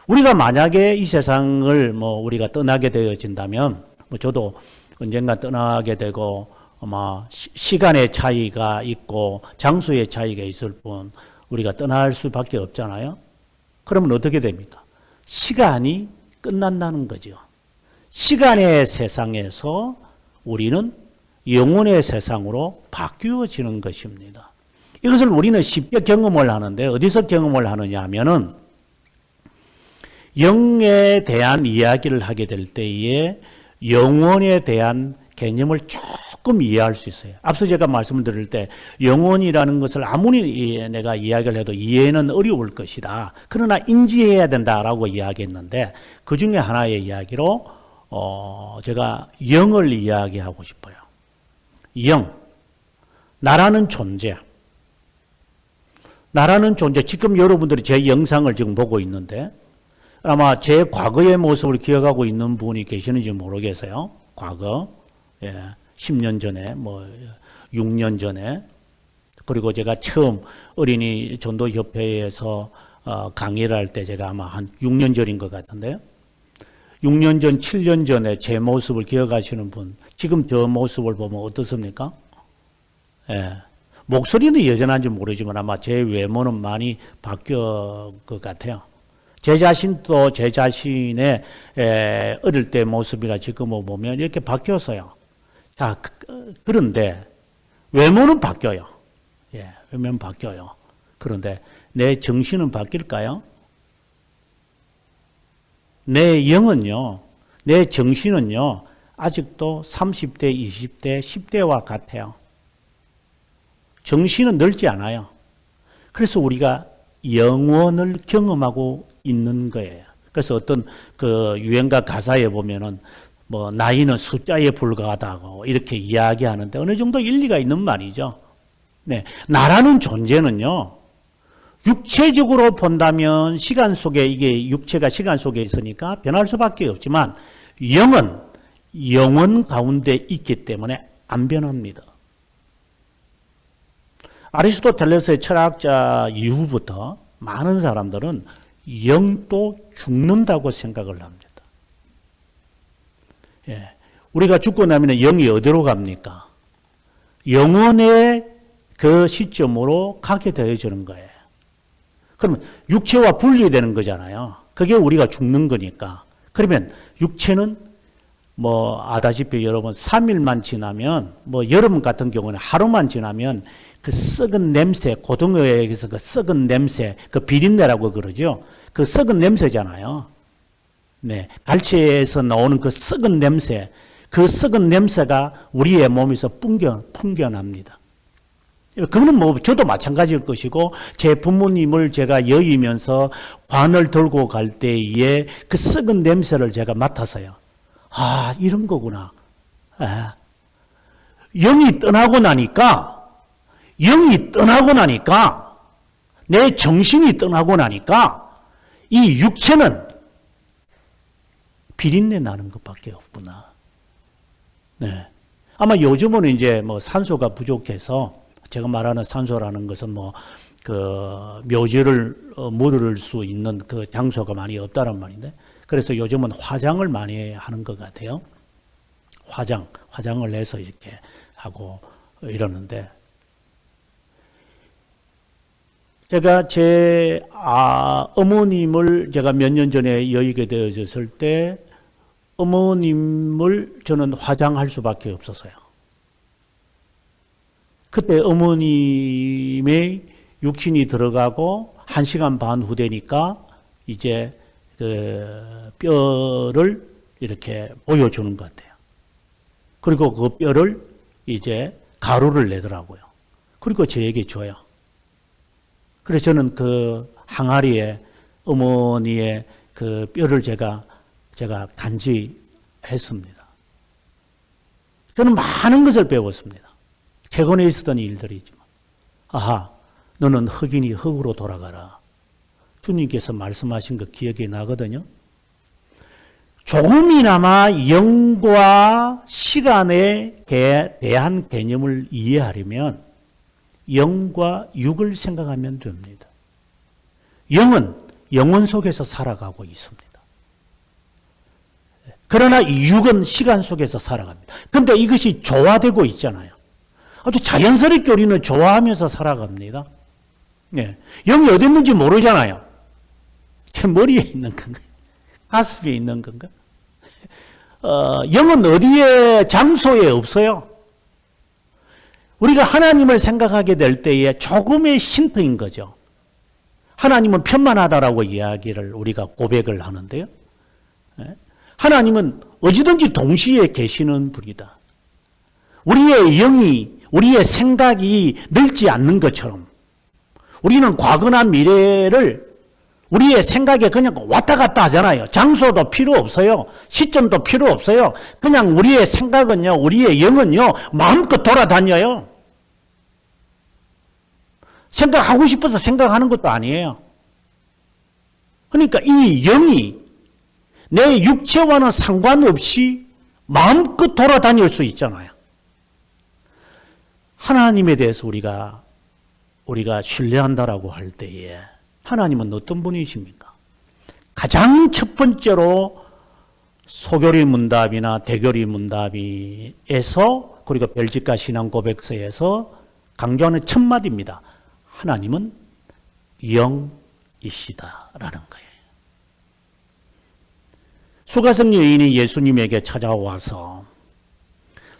우리가 만약에 이 세상을 뭐 우리가 떠나게 되어진다면 뭐 저도 언젠가 떠나게 되고 아마 시간의 차이가 있고 장소의 차이가 있을 뿐 우리가 떠날 수밖에 없잖아요. 그러면 어떻게 됩니까? 시간이 끝난다는 거죠. 시간의 세상에서 우리는 영혼의 세상으로 바뀌어지는 것입니다. 이것을 우리는 쉽게 경험을 하는데 어디서 경험을 하느냐 하면은 영에 대한 이야기를 하게 될 때에 영혼에 대한 개념을 조금 이해할 수 있어요. 앞서 제가 말씀을 드릴 때 영혼이라는 것을 아무리 내가 이야기를 해도 이해는 어려울 것이다. 그러나 인지해야 된다라고 이야기했는데 그 중에 하나의 이야기로 어 제가 영을 이야기하고 싶어요. 영, 나라는 존재. 나라는 존재. 지금 여러분들이 제 영상을 지금 보고 있는데 아마 제 과거의 모습을 기억하고 있는 분이 계시는지 모르겠어요. 과거. 예. 10년 전에 뭐 6년 전에 그리고 제가 처음 어린이 전도 협회에서 어, 강의를 할 때 제가 아마 한 6년 전인 것 같은데요. 6년 전, 7년 전에 제 모습을 기억하시는 분, 지금 저 모습을 보면 어떻습니까? 예. 목소리는 여전한지 모르지만 아마 제 외모는 많이 바뀌어 것 같아요. 제 자신도 제 자신의 에, 어릴 때 모습이나 지금을 보면 이렇게 바뀌었어요. 자, 그, 그런데 외모는 바뀌어요. 예, 외모는 바뀌어요. 그런데 내 정신은 바뀔까요? 내 영은요, 내 정신은요, 아직도 30대, 20대, 10대와 같아요. 정신은 넓지 않아요. 그래서 우리가 영원을 경험하고 있는 거예요. 그래서 어떤 그 유행가 가사에 보면은 뭐 나이는 숫자에 불과하다고 이렇게 이야기하는데 어느 정도 일리가 있는 말이죠. 네. 나라는 존재는요. 육체적으로 본다면 시간 속에 이게 육체가 시간 속에 있으니까 변할 수밖에 없지만 영은 영원 가운데 있기 때문에 안 변합니다. 아리스토텔레스의 철학자 이후부터 많은 사람들은 영도 죽는다고 생각을 합니다. 예. 우리가 죽고 나면 영이 어디로 갑니까? 영원의 그 시점으로 가게 되어지는 거예요. 그러면 육체와 분리되는 거잖아요. 그게 우리가 죽는 거니까. 그러면 육체는 뭐 아다시피 여러분 3일만 지나면 뭐 여름 같은 경우는 하루만 지나면 그 썩은 냄새 고등어에서 그 썩은 냄새 그 비린내라고 그러죠. 그 썩은 냄새잖아요. 네. 갈치에서 나오는 그 썩은 냄새 그 썩은 냄새가 우리의 몸에서 풍겨, 풍겨납니다. 그거는 뭐 저도 마찬가지일 것이고 제 부모님을 제가 여의면서 관을 들고 갈 때에 그 썩은 냄새를 제가 맡아서요. 아 이런 거구나. 아. 영이 떠나고 나니까 영이 떠나고 나니까 내 정신이 떠나고 나니까 이 육체는 비린내 나는 것밖에 없구나. 네. 아마 요즘은 이제 뭐 산소가 부족해서 제가 말하는 산소라는 것은 뭐 그 묘지를 어, 물을 수 있는 그 장소가 많이 없다는 말인데 그래서 요즘은 화장을 많이 하는 것 같아요. 화장, 화장을 해서 이렇게 하고 이러는데 제가 제 아, 어머님을 제가 몇 년 전에 여의게 되어졌을 때 어머님을 저는 화장할 수밖에 없었어요. 그때 어머님의 육신이 들어가고 한 시간 반 후되니까 이제 그 뼈를 이렇게 보여주는 것 같아요. 그리고 그 뼈를 이제 가루를 내더라고요. 그리고 저에게 줘요. 그래서 저는 그 항아리에 어머니의 그 뼈를 제가 제가 간지했습니다. 저는 많은 것을 배웠습니다. 최근에 있었던 일들이지만. 아하, 너는 흑인이 흑으로 돌아가라. 주님께서 말씀하신 거 기억이 나거든요. 조금이나마 영과 시간에 대한 개념을 이해하려면 영과 육을 생각하면 됩니다. 영은 영혼 속에서 살아가고 있습니다. 그러나 육은 시간 속에서 살아갑니다. 근데 이것이 조화되고 있잖아요. 아주 자연스럽게 우리는 좋아하면서 살아갑니다. 예. 영이 어디 있는지 모르잖아요. 제 머리에 있는 건가? 가슴에 있는 건가? 어, 영은 어디에, 장소에 없어요. 우리가 하나님을 생각하게 될 때에 조금의 힌트인 거죠. 하나님은 편만하다라고 이야기를 우리가 고백을 하는데요. 예? 하나님은 어디든지 동시에 계시는 분이다. 우리의 영이 우리의 생각이 늘지 않는 것처럼 우리는 과거나 미래를 우리의 생각에 그냥 왔다 갔다 하잖아요. 장소도 필요 없어요. 시점도 필요 없어요. 그냥 우리의 생각은요, 우리의 영은요, 마음껏 돌아다녀요. 생각하고 싶어서 생각하는 것도 아니에요. 그러니까 이 영이 내 육체와는 상관없이 마음껏 돌아다닐 수 있잖아요. 하나님에 대해서 우리가 우리가 신뢰한다라고 할 때에 하나님은 어떤 분이십니까? 가장 첫 번째로 소교리 문답이나 대교리 문답에서 그리고 별지가 신앙 고백서에서 강조하는 첫 마디입니다. 하나님은 영이시다라는 거예요. 수가성 여인이 예수님에게 찾아와서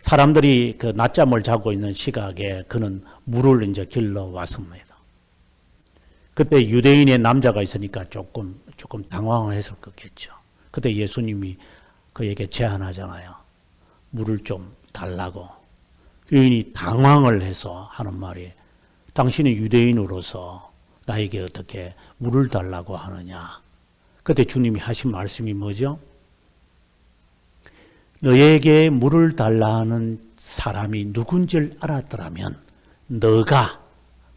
사람들이 그 낮잠을 자고 있는 시각에 그는 물을 이제 길러 왔습니다. 그때 유대인의 남자가 있으니까 조금 조금 당황을 했을 거겠죠. 그때 예수님이 그에게 제안하잖아요. 물을 좀 달라고. 유인이 당황을 해서 하는 말이 당신이 유대인으로서 나에게 어떻게 물을 달라고 하느냐. 그때 주님이 하신 말씀이 뭐죠? 너에게 물을 달라는 사람이 누군지를 알았더라면 너가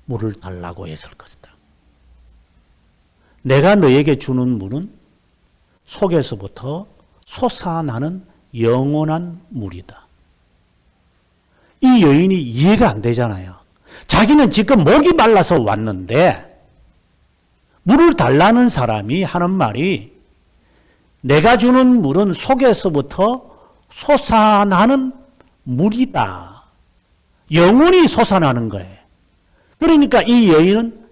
물을 달라고 했을 것이다. 내가 너에게 주는 물은 속에서부터 솟아나는 영원한 물이다. 이 여인이 이해가 안 되잖아요. 자기는 지금 목이 말라서 왔는데 물을 달라는 사람이 하는 말이 내가 주는 물은 속에서부터 솟아나는 물이다. 영원히 솟아나는 거예요. 그러니까 이 여인은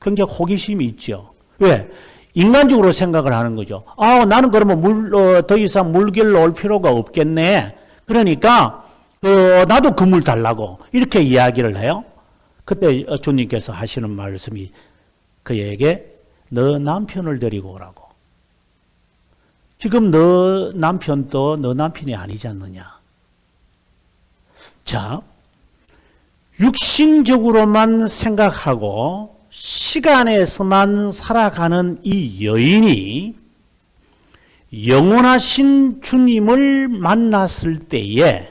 굉장히 호기심이 있죠. 왜? 인간적으로 생각을 하는 거죠. 아, 나는 그러면 물, 어, 더 이상 물길로 올 필요가 없겠네. 그러니까, 어, 나도 그 물 달라고. 이렇게 이야기를 해요. 그때 주님께서 하시는 말씀이 그에게 너 남편을 데리고 오라고. 지금 너 남편도 너 남편이 아니지 않느냐. 자, 육신적으로만 생각하고 시간에서만 살아가는 이 여인이 영원하신 주님을 만났을 때에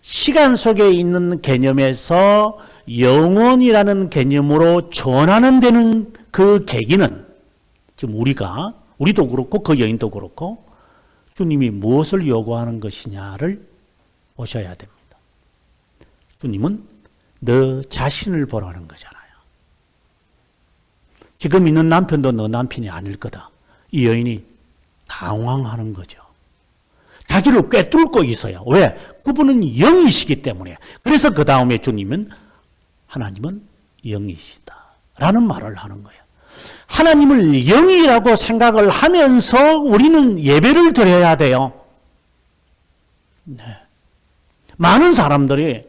시간 속에 있는 개념에서 영원이라는 개념으로 전환은 되는 그 계기는 지금 우리가 우리도 그렇고 그 여인도 그렇고 주님이 무엇을 요구하는 것이냐를 보셔야 됩니다. 주님은 너 자신을 보라는 거잖아요. 지금 있는 남편도 너 남편이 아닐 거다. 이 여인이 당황하는 거죠. 자기를 꿰뚫고 있어요. 왜? 그분은 영이시기 때문에. 그래서 그 다음에 주님은 하나님은 영이시다. 라는 말을 하는 거예요. 하나님을 영이라고 생각을 하면서 우리는 예배를 드려야 돼요. 네. 많은 사람들이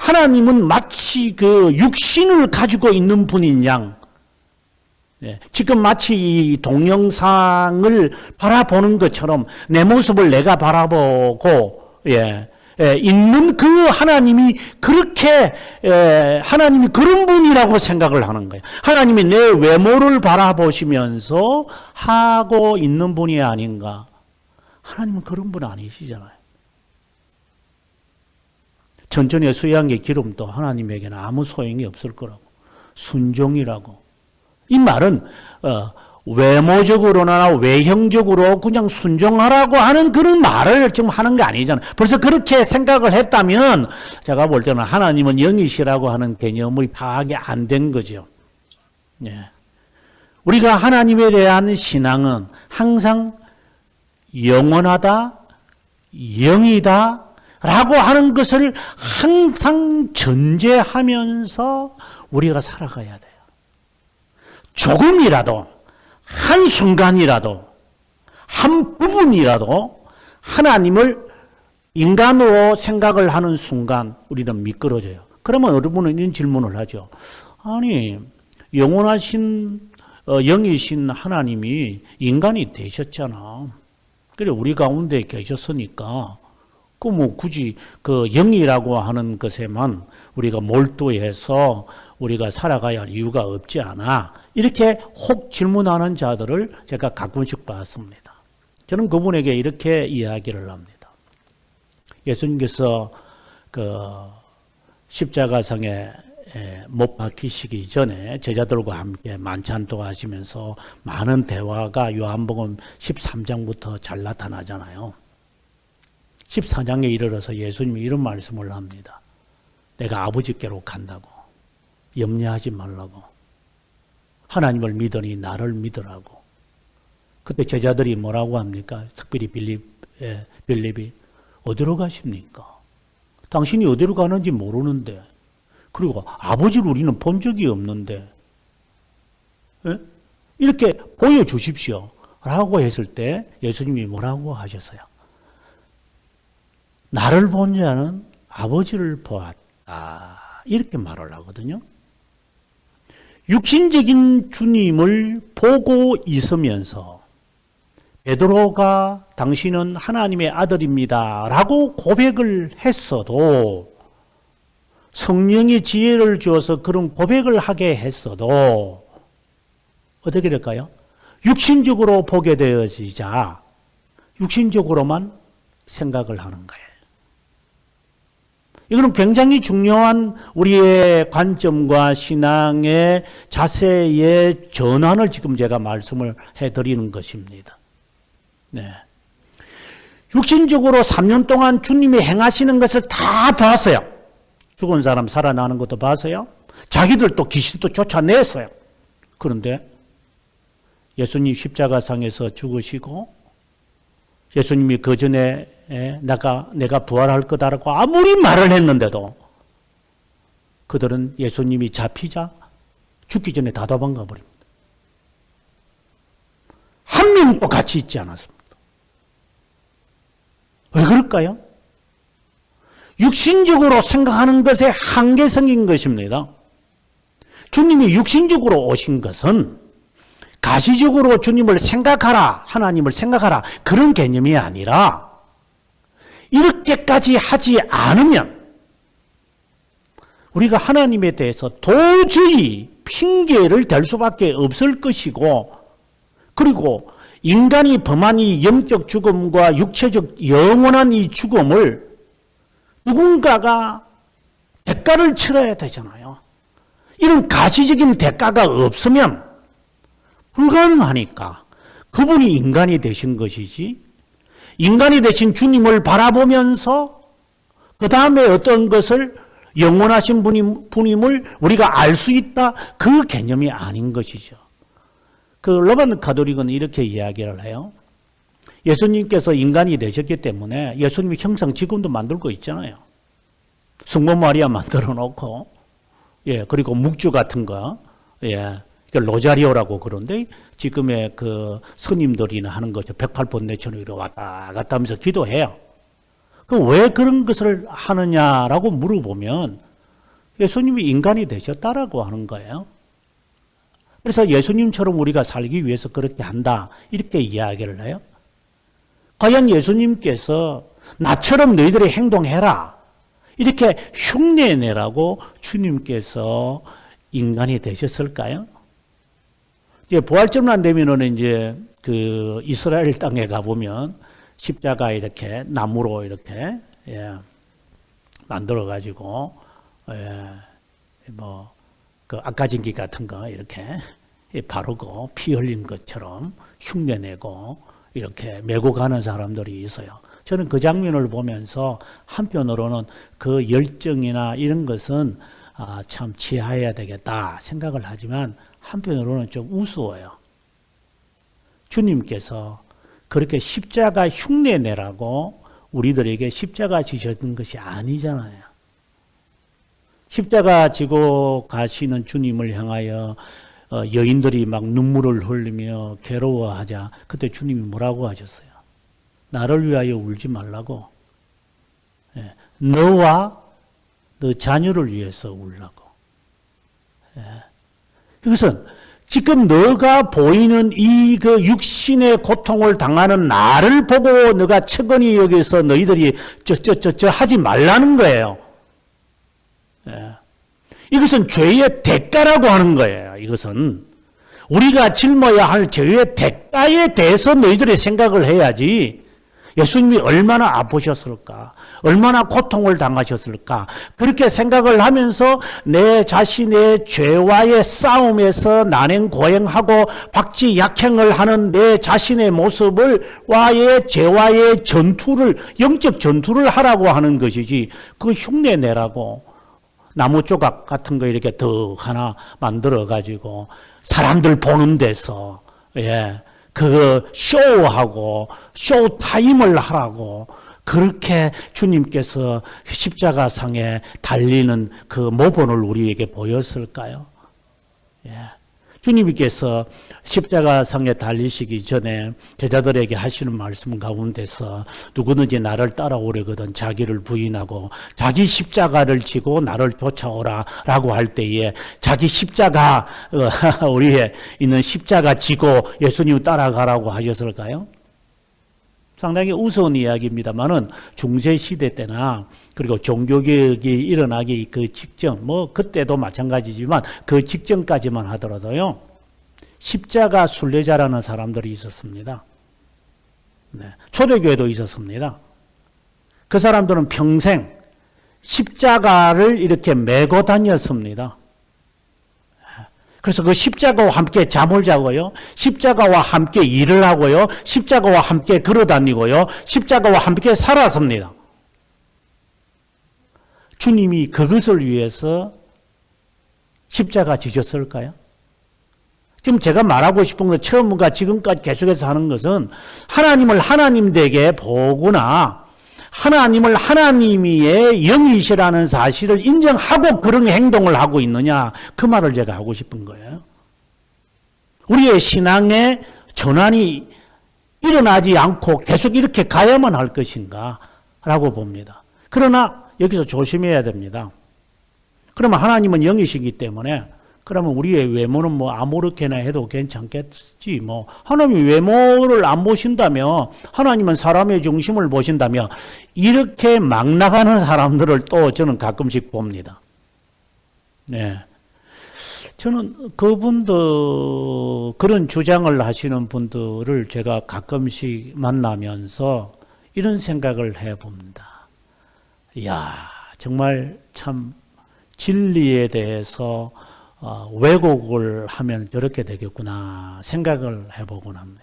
하나님은 마치 그 육신을 가지고 있는 분인 양, 예, 지금 마치 이 동영상을 바라보는 것처럼 내 모습을 내가 바라보고, 예, 예, 있는 그 하나님이 그렇게, 예, 하나님이 그런 분이라고 생각을 하는 거예요. 하나님이 내 외모를 바라보시면서 하고 있는 분이 아닌가. 하나님은 그런 분 아니시잖아요. 천천히 수양의 기름도 하나님에게는 아무 소용이 없을 거라고. 순종이라고. 이 말은 어, 외모적으로나 외형적으로 그냥 순종하라고 하는 그런 말을 지금 하는 게 아니잖아요. 벌써 그렇게 생각을 했다면 제가 볼 때는 하나님은 영이시라고 하는 개념이 파악이 안 된 거죠. 예. 우리가 하나님에 대한 신앙은 항상 영원하다, 영이다, 라고 하는 것을 항상 전제하면서 우리가 살아가야 돼요. 조금이라도, 한순간이라도, 한 부분이라도 하나님을 인간으로 생각을 하는 순간 우리는 미끄러져요. 그러면 여러분은 이런 질문을 하죠. 아니, 영원하신, 어, 영이신 하나님이 인간이 되셨잖아. 그래, 우리 가운데 계셨으니까 그 뭐 굳이 그 영이라고 하는 것에만 우리가 몰두해서 우리가 살아가야 할 이유가 없지 않아. 이렇게 혹 질문하는 자들을 제가 가끔씩 봤습니다. 저는 그분에게 이렇게 이야기를 합니다. 예수님께서 그 십자가상에 못 박히시기 전에 제자들과 함께 만찬도 하시면서 많은 대화가 요한복음 13장부터 잘 나타나잖아요. 14장에 이르러서 예수님이 이런 말씀을 합니다. 내가 아버지께로 간다고. 염려하지 말라고. 하나님을 믿으니 나를 믿으라고. 그때 제자들이 뭐라고 합니까? 특별히 빌립, 예, 빌립이 어디로 가십니까? 당신이 어디로 가는지 모르는데 그리고 아버지를 우리는 본 적이 없는데 예? 이렇게 보여주십시오. 라고 했을 때 예수님이 뭐라고 하셨어요? 나를 본 자는 아버지를 보았다. 이렇게 말을 하거든요. 육신적인 주님을 보고 있으면서 베드로가 당신은 하나님의 아들입니다. 라고 고백을 했어도 성령의 지혜를 주어서 그런 고백을 하게 했어도 어떻게 될까요? 육신적으로 보게 되어지자 육신적으로만 생각을 하는 거예요. 이거는 굉장히 중요한 우리의 관점과 신앙의 자세의 전환을 지금 제가 말씀을 해드리는 것입니다. 네. 육신적으로 3년 동안 주님이 행하시는 것을 다 봤어요. 죽은 사람 살아나는 것도 봤어요. 자기들 또 귀신도 쫓아냈어요. 그런데 예수님 십자가상에서 죽으시고 예수님이 그 전에 예, 내가 내가 부활할 거다라고 아무리 말을 했는데도 그들은 예수님이 잡히자 죽기 전에 다 도망가 버립니다. 한 명도 같이 있지 않았습니다. 왜 그럴까요? 육신적으로 생각하는 것의 한계성인 것입니다. 주님이 육신적으로 오신 것은 가시적으로 주님을 생각하라, 하나님을 생각하라, 그런 개념이 아니라, 이렇게까지 하지 않으면, 우리가 하나님에 대해서 도저히 핑계를 댈 수밖에 없을 것이고, 그리고 인간이 범한 이 영적 죽음과 육체적 영원한 이 죽음을 누군가가 대가를 치러야 되잖아요. 이런 가시적인 대가가 없으면 불가능하니까 그분이 인간이 되신 것이지 인간이 되신 주님을 바라보면서 그 다음에 어떤 것을 영원하신 분임, 분임을 우리가 알 수 있다 그 개념이 아닌 것이죠. 그 로만 가톨릭은 이렇게 이야기를 해요. 예수님께서 인간이 되셨기 때문에 예수님의 형상 지금도 만들고 있잖아요. 성모 마리아 만들어 놓고, 예, 그리고 묵주 같은 거, 예, 로자리오라고 그런데 지금의 그 스님들이나 하는 거죠. 108번 내천으로 왔다 갔다 하면서 기도해요. 그왜 그런 것을 하느냐라고 물어보면 예수님이 인간이 되셨다라고 하는 거예요. 그래서 예수님처럼 우리가 살기 위해서 그렇게 한다. 이렇게 이야기를 해요. 과연 예수님께서 나처럼 너희들이 행동해라. 이렇게 흉내내라고 주님께서 인간이 되셨을까요? 이제 부활절만 되면은 이제 그 이스라엘 땅에 가보면 십자가 이렇게 나무로 이렇게 예, 만들어 가지고 예, 뭐그 악가진기 같은 거 이렇게 바르고 피 흘린 것처럼 흉내내고 이렇게 메고 가는 사람들이 있어요. 저는 그 장면을 보면서 한편으로는 그 열정이나 이런 것은 아, 참 지하해야 되겠다 생각을 하지만 한편으로는 좀 우스워요. 주님께서 그렇게 십자가 흉내 내라고 우리들에게 십자가 지셨던 것이 아니잖아요. 십자가 지고 가시는 주님을 향하여 어, 여인들이 막 눈물을 흘리며 괴로워하자 그때 주님이 뭐라고 하셨어요? 나를 위하여 울지 말라고. 예, 너와 너 자녀를 위해서 울라고. 예. 이것은 지금 너가 보이는 이 그 육신의 고통을 당하는 나를 보고 너가 측은히 여기서 너희들이 저저저저 하지 말라는 거예요. 예. 이것은 죄의 대가라고 하는 거예요. 이것은 우리가 짊어야 할 죄의 대가에 대해서 너희들이 생각을 해야지. 예수님이 얼마나 아프셨을까? 얼마나 고통을 당하셨을까? 그렇게 생각을 하면서 내 자신의 죄와의 싸움에서 난행 고행하고 박지 약행을 하는 내 자신의 모습을 와의 죄와의 전투를 영적 전투를 하라고 하는 것이지 그 흉내 내라고 나무 조각 같은 거 이렇게 더 하나 만들어 가지고 사람들 보는 데서 예. 그 쇼하고 쇼타임을 하라고 그렇게 주님께서 십자가상에 달리는 그 모본을 우리에게 보였을까요? 예. 주님께서 십자가상에 달리시기 전에 제자들에게 하시는 말씀 가운데서 누구든지 나를 따라오려거든 자기를 부인하고 자기 십자가를 지고 나를 쫓아오라 라고 할 때에 자기 십자가 어, 우리에 있는 십자가 지고 예수님 따라가라고 하셨을까요? 상당히 우스운 이야기입니다만은 중세 시대 때나 그리고 종교개혁이 일어나기 그 직전 뭐 그때도 마찬가지지만 그 직전까지만 하더라도요 십자가 순례자라는 사람들이 있었습니다. 네. 초대교회도 있었습니다. 그 사람들은 평생 십자가를 이렇게 메고 다녔습니다. 그래서 그 십자가와 함께 잠을 자고요. 십자가와 함께 일을 하고요. 십자가와 함께 걸어 다니고요. 십자가와 함께 살았습니다. 주님이 그것을 위해서 십자가 지셨을까요? 지금 제가 말하고 싶은 것 처음과 지금까지 계속해서 하는 것은 하나님을 하나님 되게 보거나 하나님을 하나님의 영이시라는 사실을 인정하고 그런 행동을 하고 있느냐 그 말을 제가 하고 싶은 거예요. 우리의 신앙의 전환이 일어나지 않고 계속 이렇게 가야만 할 것인가? 라고 봅니다. 그러나 여기서 조심해야 됩니다. 그러면 하나님은 영이시기 때문에 그러면 우리의 외모는 뭐 아무렇게나 해도 괜찮겠지. 뭐 하나님이 외모를 안 보신다며 하나님은 사람의 중심을 보신다며 이렇게 막 나가는 사람들을 또 저는 가끔씩 봅니다. 네. 저는 그분들 그런 주장을 하시는 분들을 제가 가끔씩 만나면서 이런 생각을 해봅니다. 이야 정말 참 진리에 대해서 어, 왜곡을 하면 저렇게 되겠구나 생각을 해보곤 합니다.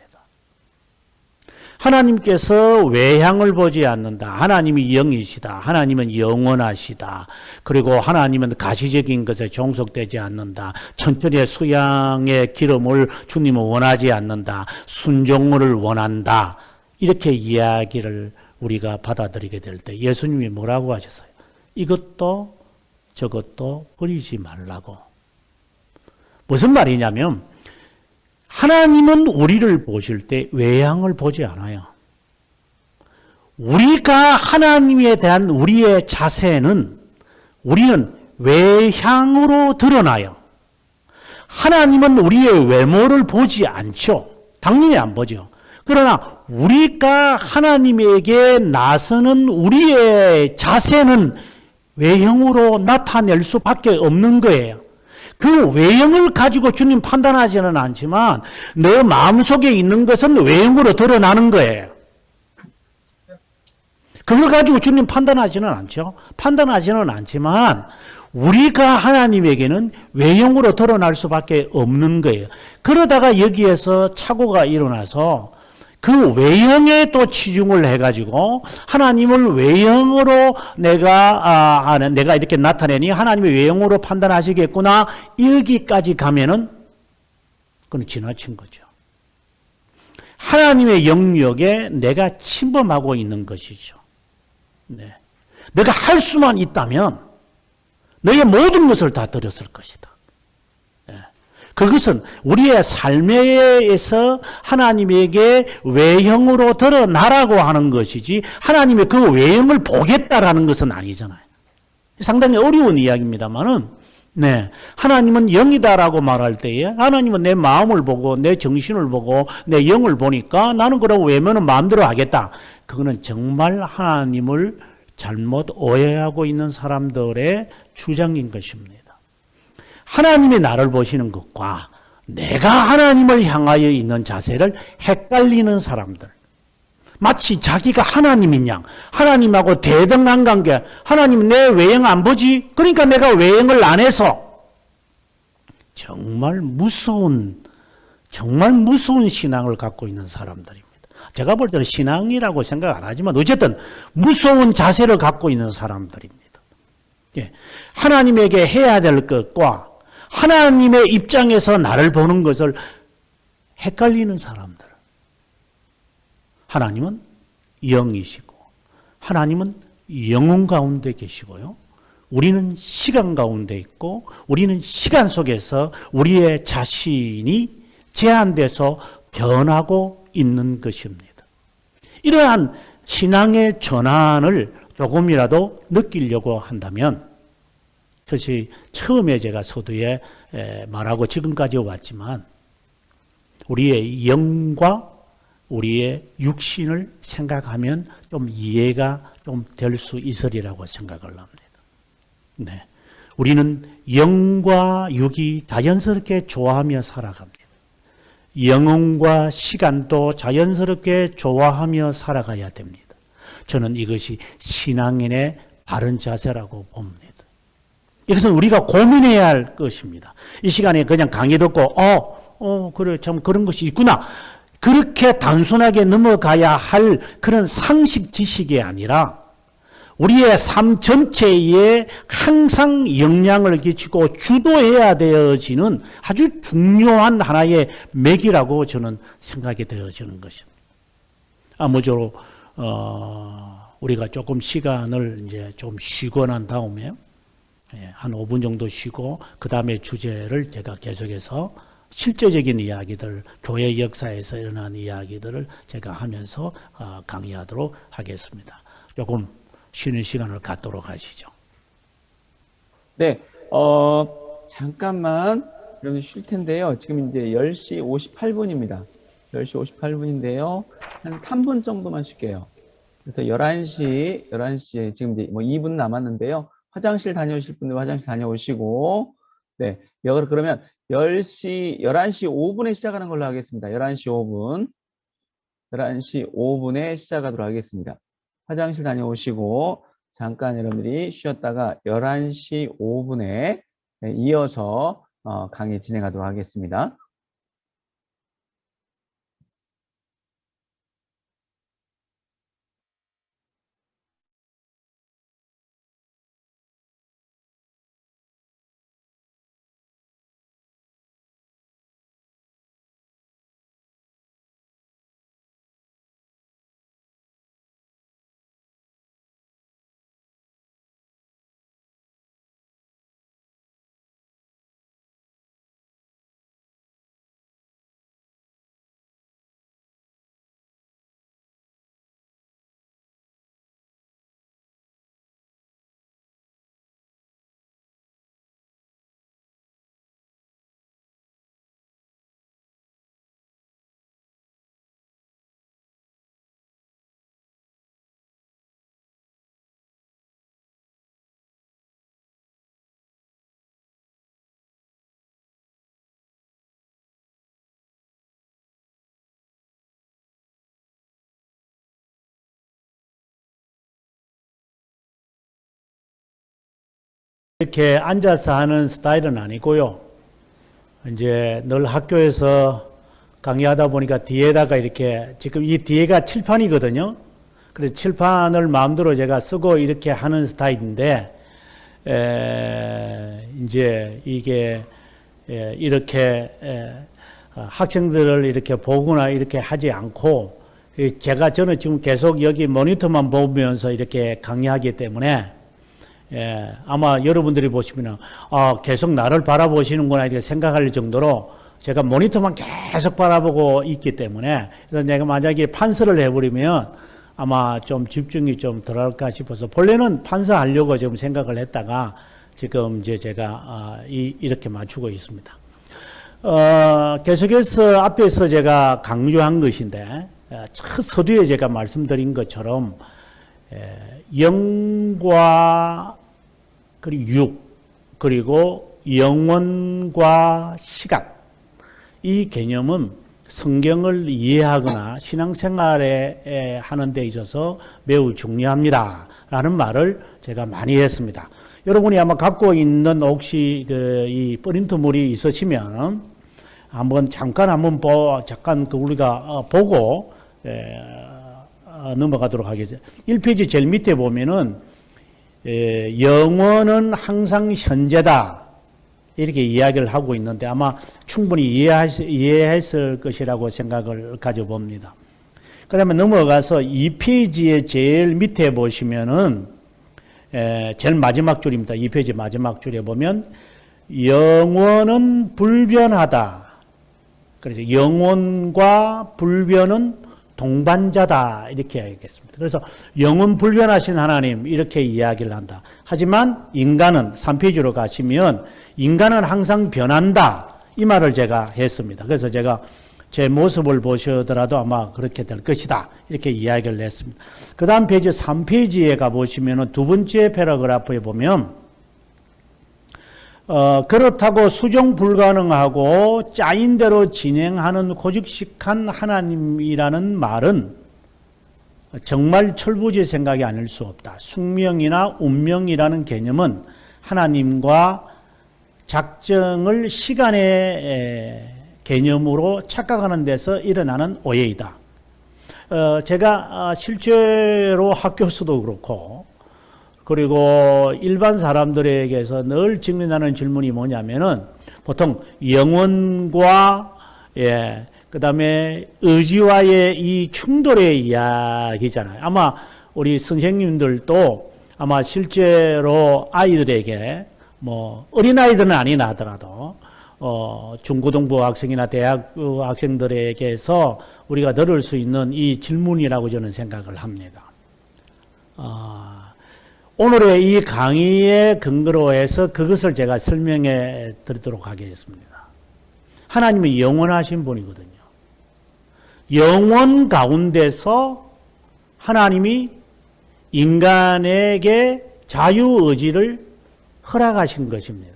하나님께서 외향을 보지 않는다. 하나님이 영이시다. 하나님은 영원하시다. 그리고 하나님은 가시적인 것에 종속되지 않는다. 천천의 수양의 기름을 주님은 원하지 않는다. 순종을 원한다. 이렇게 이야기를 우리가 받아들이게 될 때 예수님이 뭐라고 하셨어요? 이것도 저것도 버리지 말라고. 무슨 말이냐면 하나님은 우리를 보실 때 외향을 보지 않아요. 우리가 하나님에 대한 우리의 자세는 우리는 외향으로 드러나요. 하나님은 우리의 외모를 보지 않죠. 당연히 안 보죠. 그러나 우리가 하나님에게 나서는 우리의 자세는 외형으로 나타낼 수밖에 없는 거예요. 그 외형을 가지고 주님 판단하지는 않지만 내 마음속에 있는 것은 외형으로 드러나는 거예요. 그걸 가지고 주님 판단하지는 않죠. 판단하지는 않지만 우리가 하나님에게는 외형으로 드러날 수밖에 없는 거예요. 그러다가 여기에서 착오가 일어나서 그 외형에 또 치중을 해가지고 하나님을 외형으로 내가 아, 아, 내가 이렇게 나타내니 하나님의 외형으로 판단하시겠구나 여기까지 가면은 그건 지나친 거죠. 하나님의 영역에 내가 침범하고 있는 것이죠. 네. 내가 할 수만 있다면 너의 모든 것을 다 드렸을 것이다. 그것은 우리의 삶에서 하나님에게 외형으로 드러나라고 하는 것이지 하나님의 그 외형을 보겠다라는 것은 아니잖아요. 상당히 어려운 이야기입니다만은 네. 하나님은 영이다라고 말할 때에 하나님은 내 마음을 보고 내 정신을 보고 내 영을 보니까 나는 그러고 외면은 마음대로 하겠다. 그거는 정말 하나님을 잘못 오해하고 있는 사람들의 주장인 것입니다. 하나님이 나를 보시는 것과 내가 하나님을 향하여 있는 자세를 헷갈리는 사람들. 마치 자기가 하나님인 양, 하나님하고 대등한 관계, 하나님 내 외형 안 보지? 그러니까 내가 외형을 안 해서 정말 무서운, 정말 무서운 신앙을 갖고 있는 사람들입니다. 제가 볼 때는 신앙이라고 생각 안 하지만 어쨌든 무서운 자세를 갖고 있는 사람들입니다. 예. 하나님에게 해야 될 것과 하나님의 입장에서 나를 보는 것을 헷갈리는 사람들. 하나님은 영이시고, 하나님은 영혼 가운데 계시고요. 우리는 시간 가운데 있고, 우리는 시간 속에서 우리의 자신이 제한돼서 변하고 있는 것입니다. 이러한 신앙의 전환을 조금이라도 느끼려고 한다면, 그것이 처음에 제가 서두에 말하고 지금까지 왔지만 우리의 영과 우리의 육신을 생각하면 좀 이해가 좀 될 수 있으리라고 생각을 합니다. 네. 우리는 영과 육이 자연스럽게 좋아하며 살아갑니다. 영혼과 시간도 자연스럽게 좋아하며 살아가야 됩니다. 저는 이것이 신앙인의 바른 자세라고 봅니다. 이것은 우리가 고민해야 할 것입니다. 이 시간에 그냥 강의 듣고, 어, 어, 그래, 참 그런 것이 있구나. 그렇게 단순하게 넘어가야 할 그런 상식 지식이 아니라 우리의 삶 전체에 항상 영향을 끼치고 주도해야 되어지는 아주 중요한 하나의 맥이라고 저는 생각이 되어지는 것입니다. 아무쪼록, 어, 우리가 조금 시간을 이제 좀 쉬고 난 다음에 예, 한 5분 정도 쉬고 그 다음에 주제를 제가 계속해서 실제적인 이야기들, 교회 역사에서 일어난 이야기들을 제가 하면서 어, 강의하도록 하겠습니다. 조금 쉬는 시간을 갖도록 하시죠. 네, 어, 잠깐만 여러분 쉴 텐데요. 지금 이제 10시 58분입니다. 10시 58분인데요. 한 3분 정도만 쉴게요. 그래서 11시, 11시에 지금 이제 뭐 2분 남았는데요. 화장실 다녀오실 분들 화장실 다녀오시고, 네. 여- 그러면 10시, 11시 5분에 시작하는 걸로 하겠습니다. 11시 5분. 11시 5분에 시작하도록 하겠습니다. 화장실 다녀오시고, 잠깐 여러분들이 쉬었다가 11시 5분에 이어서 어, 강의 진행하도록 하겠습니다. 이렇게 앉아서 하는 스타일은 아니고요. 이제 늘 학교에서 강의하다 보니까 뒤에다가 이렇게 지금 이 뒤에가 칠판이거든요. 그래서 칠판을 마음대로 제가 쓰고 이렇게 하는 스타일인데 에, 이제 이게 에, 이렇게 에, 어, 학생들을 이렇게 보거나 이렇게 하지 않고 이 제가 저는 지금 계속 여기 모니터만 보면서 이렇게 강의하기 때문에 예, 아마 여러분들이 보시면 아, 계속 나를 바라보시는구나 이렇게 생각할 정도로 제가 모니터만 계속 바라보고 있기 때문에 그래서 내가 만약에 판서를 해버리면 아마 좀 집중이 좀 덜할까 싶어서 본래는 판서하려고 지금 생각을 했다가 지금 이제 제가 아, 이, 이렇게 맞추고 있습니다. 어, 계속해서 앞에서 제가 강조한 것인데 어, 첫 서두에 제가 말씀드린 것처럼 에, 영과 그리고 육 그리고 영원과 시각 이 개념은 성경을 이해하거나 신앙생활에 하는 데 있어서 매우 중요합니다 라는 말을 제가 많이 했습니다. 여러분이 아마 갖고 있는 혹시 그 이 프린트물이 있으시면 한번 잠깐 한번 보 잠깐 그 우리가 어, 보고 에, 어, 넘어가도록 하겠습니다. 1페이지 제일 밑에 보면은 에, 영원은 항상 현재다. 이렇게 이야기를 하고 있는데 아마 충분히 이해하시, 이해했을 것이라고 생각을 가져봅니다. 그 다음에 넘어가서 2페이지의 제일 밑에 보시면은 에, 제일 마지막 줄입니다. 2페이지 마지막 줄에 보면 영원은 불변하다. 그래서 영원과 불변은 동반자다 이렇게 하겠습니다. 그래서 영원 불변하신 하나님 이렇게 이야기를 한다. 하지만 인간은 3페이지로 가시면 인간은 항상 변한다. 이 말을 제가 했습니다. 그래서 제가 제 모습을 보시더라도 아마 그렇게 될 것이다. 이렇게 이야기를 했습니다. 그 다음 페이지 3페이지에 가보시면 두 번째 paragraph에 보면 어, 그렇다고 수정 불가능하고 짜인 대로 진행하는 고직식한 하나님이라는 말은 정말 철부지 생각이 아닐 수 없다. 숙명이나 운명이라는 개념은 하나님과 작정을 시간의 개념으로 착각하는 데서 일어나는 오해이다. 어, 제가 실제로 학교에서도 그렇고 그리고 일반 사람들에게서 늘 직면하는 질문이 뭐냐면은 보통 영혼과 예, 그 다음에 의지와의 이 충돌의 이야기잖아요. 아마 우리 선생님들도 아마 실제로 아이들에게 뭐 어린아이들은 아니나 하더라도 어, 중고등부 학생이나 대학 학생들에게서 우리가 들을 수 있는 이 질문이라고 저는 생각을 합니다. 아, 오늘의 이 강의의 근거로 해서 그것을 제가 설명해 드리도록 하겠습니다. 하나님은 영원하신 분이거든요. 영원 가운데서 하나님이 인간에게 자유의지를 허락하신 것입니다.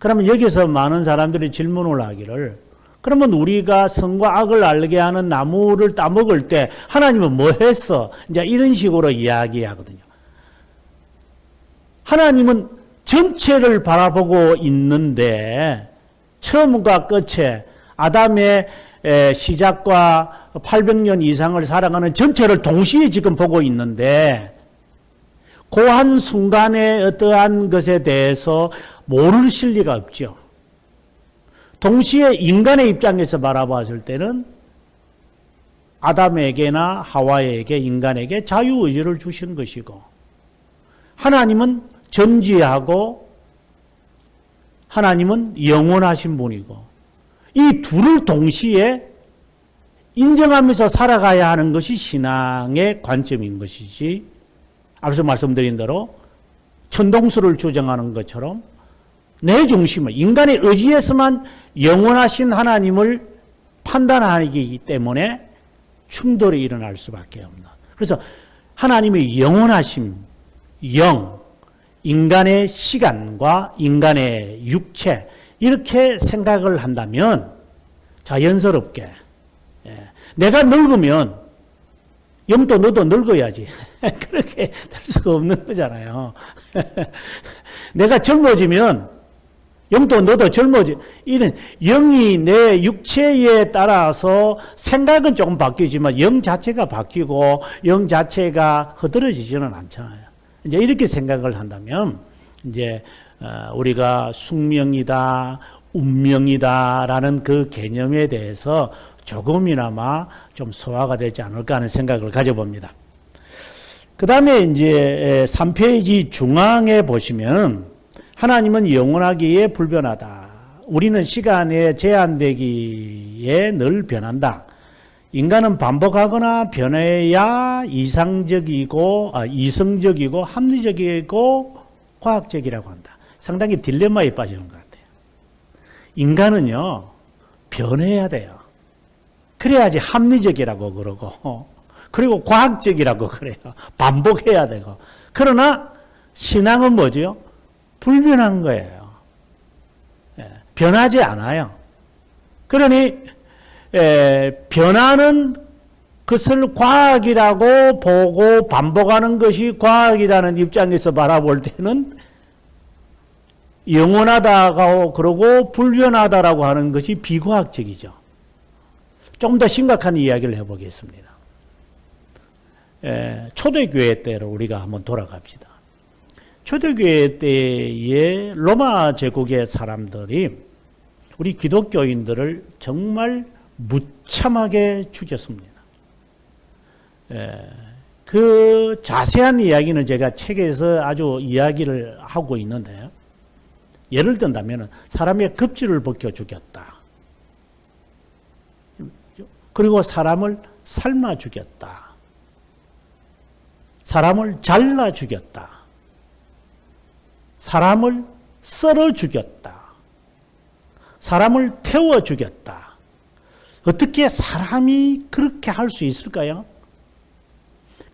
그러면 여기서 많은 사람들이 질문을 하기를 그러면 우리가 선과 악을 알게 하는 나무를 따먹을 때 하나님은 뭐 했어? 이제 이런 식으로 이야기하거든요. 하나님은 전체를 바라보고 있는데 처음과 끝에 아담의 시작과 800년 이상을 살아가는 전체를 동시에 지금 보고 있는데 그한 순간에 어떠한 것에 대해서 모를 리가 없죠. 동시에 인간의 입장에서 바라봤을 때는 아담에게나 하와에게 인간에게 자유의지를 주신 것이고 하나님은 전지하고 하나님은 영원하신 분이고 이 둘을 동시에 인정하면서 살아가야 하는 것이 신앙의 관점인 것이지 앞서 말씀드린 대로 천동수를 주장하는 것처럼 내 중심을 인간의 의지에서만 영원하신 하나님을 판단하기 때문에 충돌이 일어날 수밖에 없는. 그래서 하나님의 영원하심, 영, 인간의 시간과 인간의 육체 이렇게 생각을 한다면 자연스럽게 예, 내가 늙으면 영도 너도 늙어야지 그렇게 될 수가 없는 거잖아요. 내가 젊어지면 영도 너도 젊어지. 이런 영이 내 육체에 따라서 생각은 조금 바뀌지만 영 자체가 바뀌고 영 자체가 흐드러지지는 않잖아요. 이제 이렇게 생각을 한다면 이제 어, 우리가 숙명이다, 운명이다라는 그 개념에 대해서 조금이나마 좀 소화가 되지 않을까 하는 생각을 가져봅니다. 그 다음에 이제 3페이지 중앙에 보시면 하나님은 영원하기에 불변하다. 우리는 시간에 제한되기에 늘 변한다. 인간은 반복하거나 변해야 이상적이고 아, 이성적이고 합리적이고 과학적이라고 한다. 상당히 딜레마에 빠지는 것 같아요. 인간은요 변해야 돼요. 그래야지 합리적이라고 그러고 그리고 과학적이라고 그래요. 반복해야 되고 그러나 신앙은 뭐죠? 불변한 거예요. 예, 변하지 않아요. 그러니 에, 변하는 것을 과학이라고 보고 반복하는 것이 과학이라는 입장에서 바라볼 때는 영원하다고 그러고 불변하다라고 하는 것이 비과학적이죠. 좀 더 심각한 이야기를 해보겠습니다. 에, 초대교회 때로 우리가 한번 돌아갑시다. 초대교회 때의 로마 제국의 사람들이 우리 기독교인들을 정말 무참하게 죽였습니다. 에, 그 자세한 이야기는 제가 책에서 아주 이야기를 하고 있는데요. 예를 든다면 사람의 급지를 벗겨 죽였다. 그리고 사람을 삶아 죽였다. 사람을 잘라 죽였다. 사람을 썰어 죽였다. 사람을 태워 죽였다. 어떻게 사람이 그렇게 할 수 있을까요?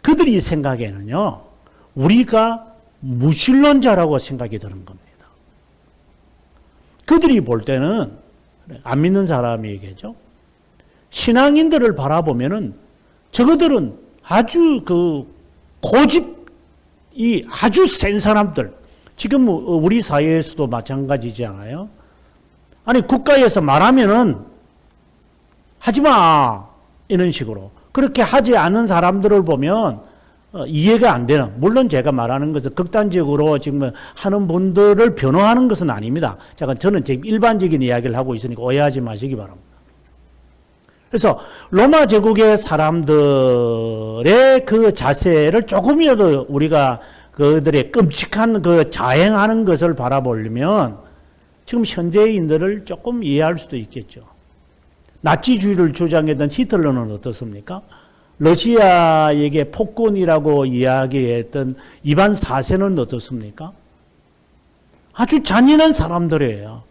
그들이 생각에는요, 우리가 무신론자라고 생각이 드는 겁니다. 그들이 볼 때는, 안 믿는 사람에게죠. 신앙인들을 바라보면은, 저거들은 아주 그 고집이 아주 센 사람들, 지금 우리 사회에서도 마찬가지지 않아요? 아니, 국가에서 말하면은 하지 마! 이런 식으로. 그렇게 하지 않는 사람들을 보면 어, 이해가 안 되는. 물론 제가 말하는 것은 극단적으로 지금 하는 분들을 변호하는 것은 아닙니다. 잠깐 저는 제 일반적인 이야기를 하고 있으니까 오해하지 마시기 바랍니다. 그래서 로마 제국의 사람들의 그 자세를 조금이라도 우리가 그들의 끔찍한 그 자행하는 것을 바라보려면 지금 현대인들을 조금 이해할 수도 있겠죠. 나치주의를 주장했던 히틀러는 어떻습니까? 러시아에게 폭군이라고 이야기했던 이반 사세는 어떻습니까? 아주 잔인한 사람들이에요.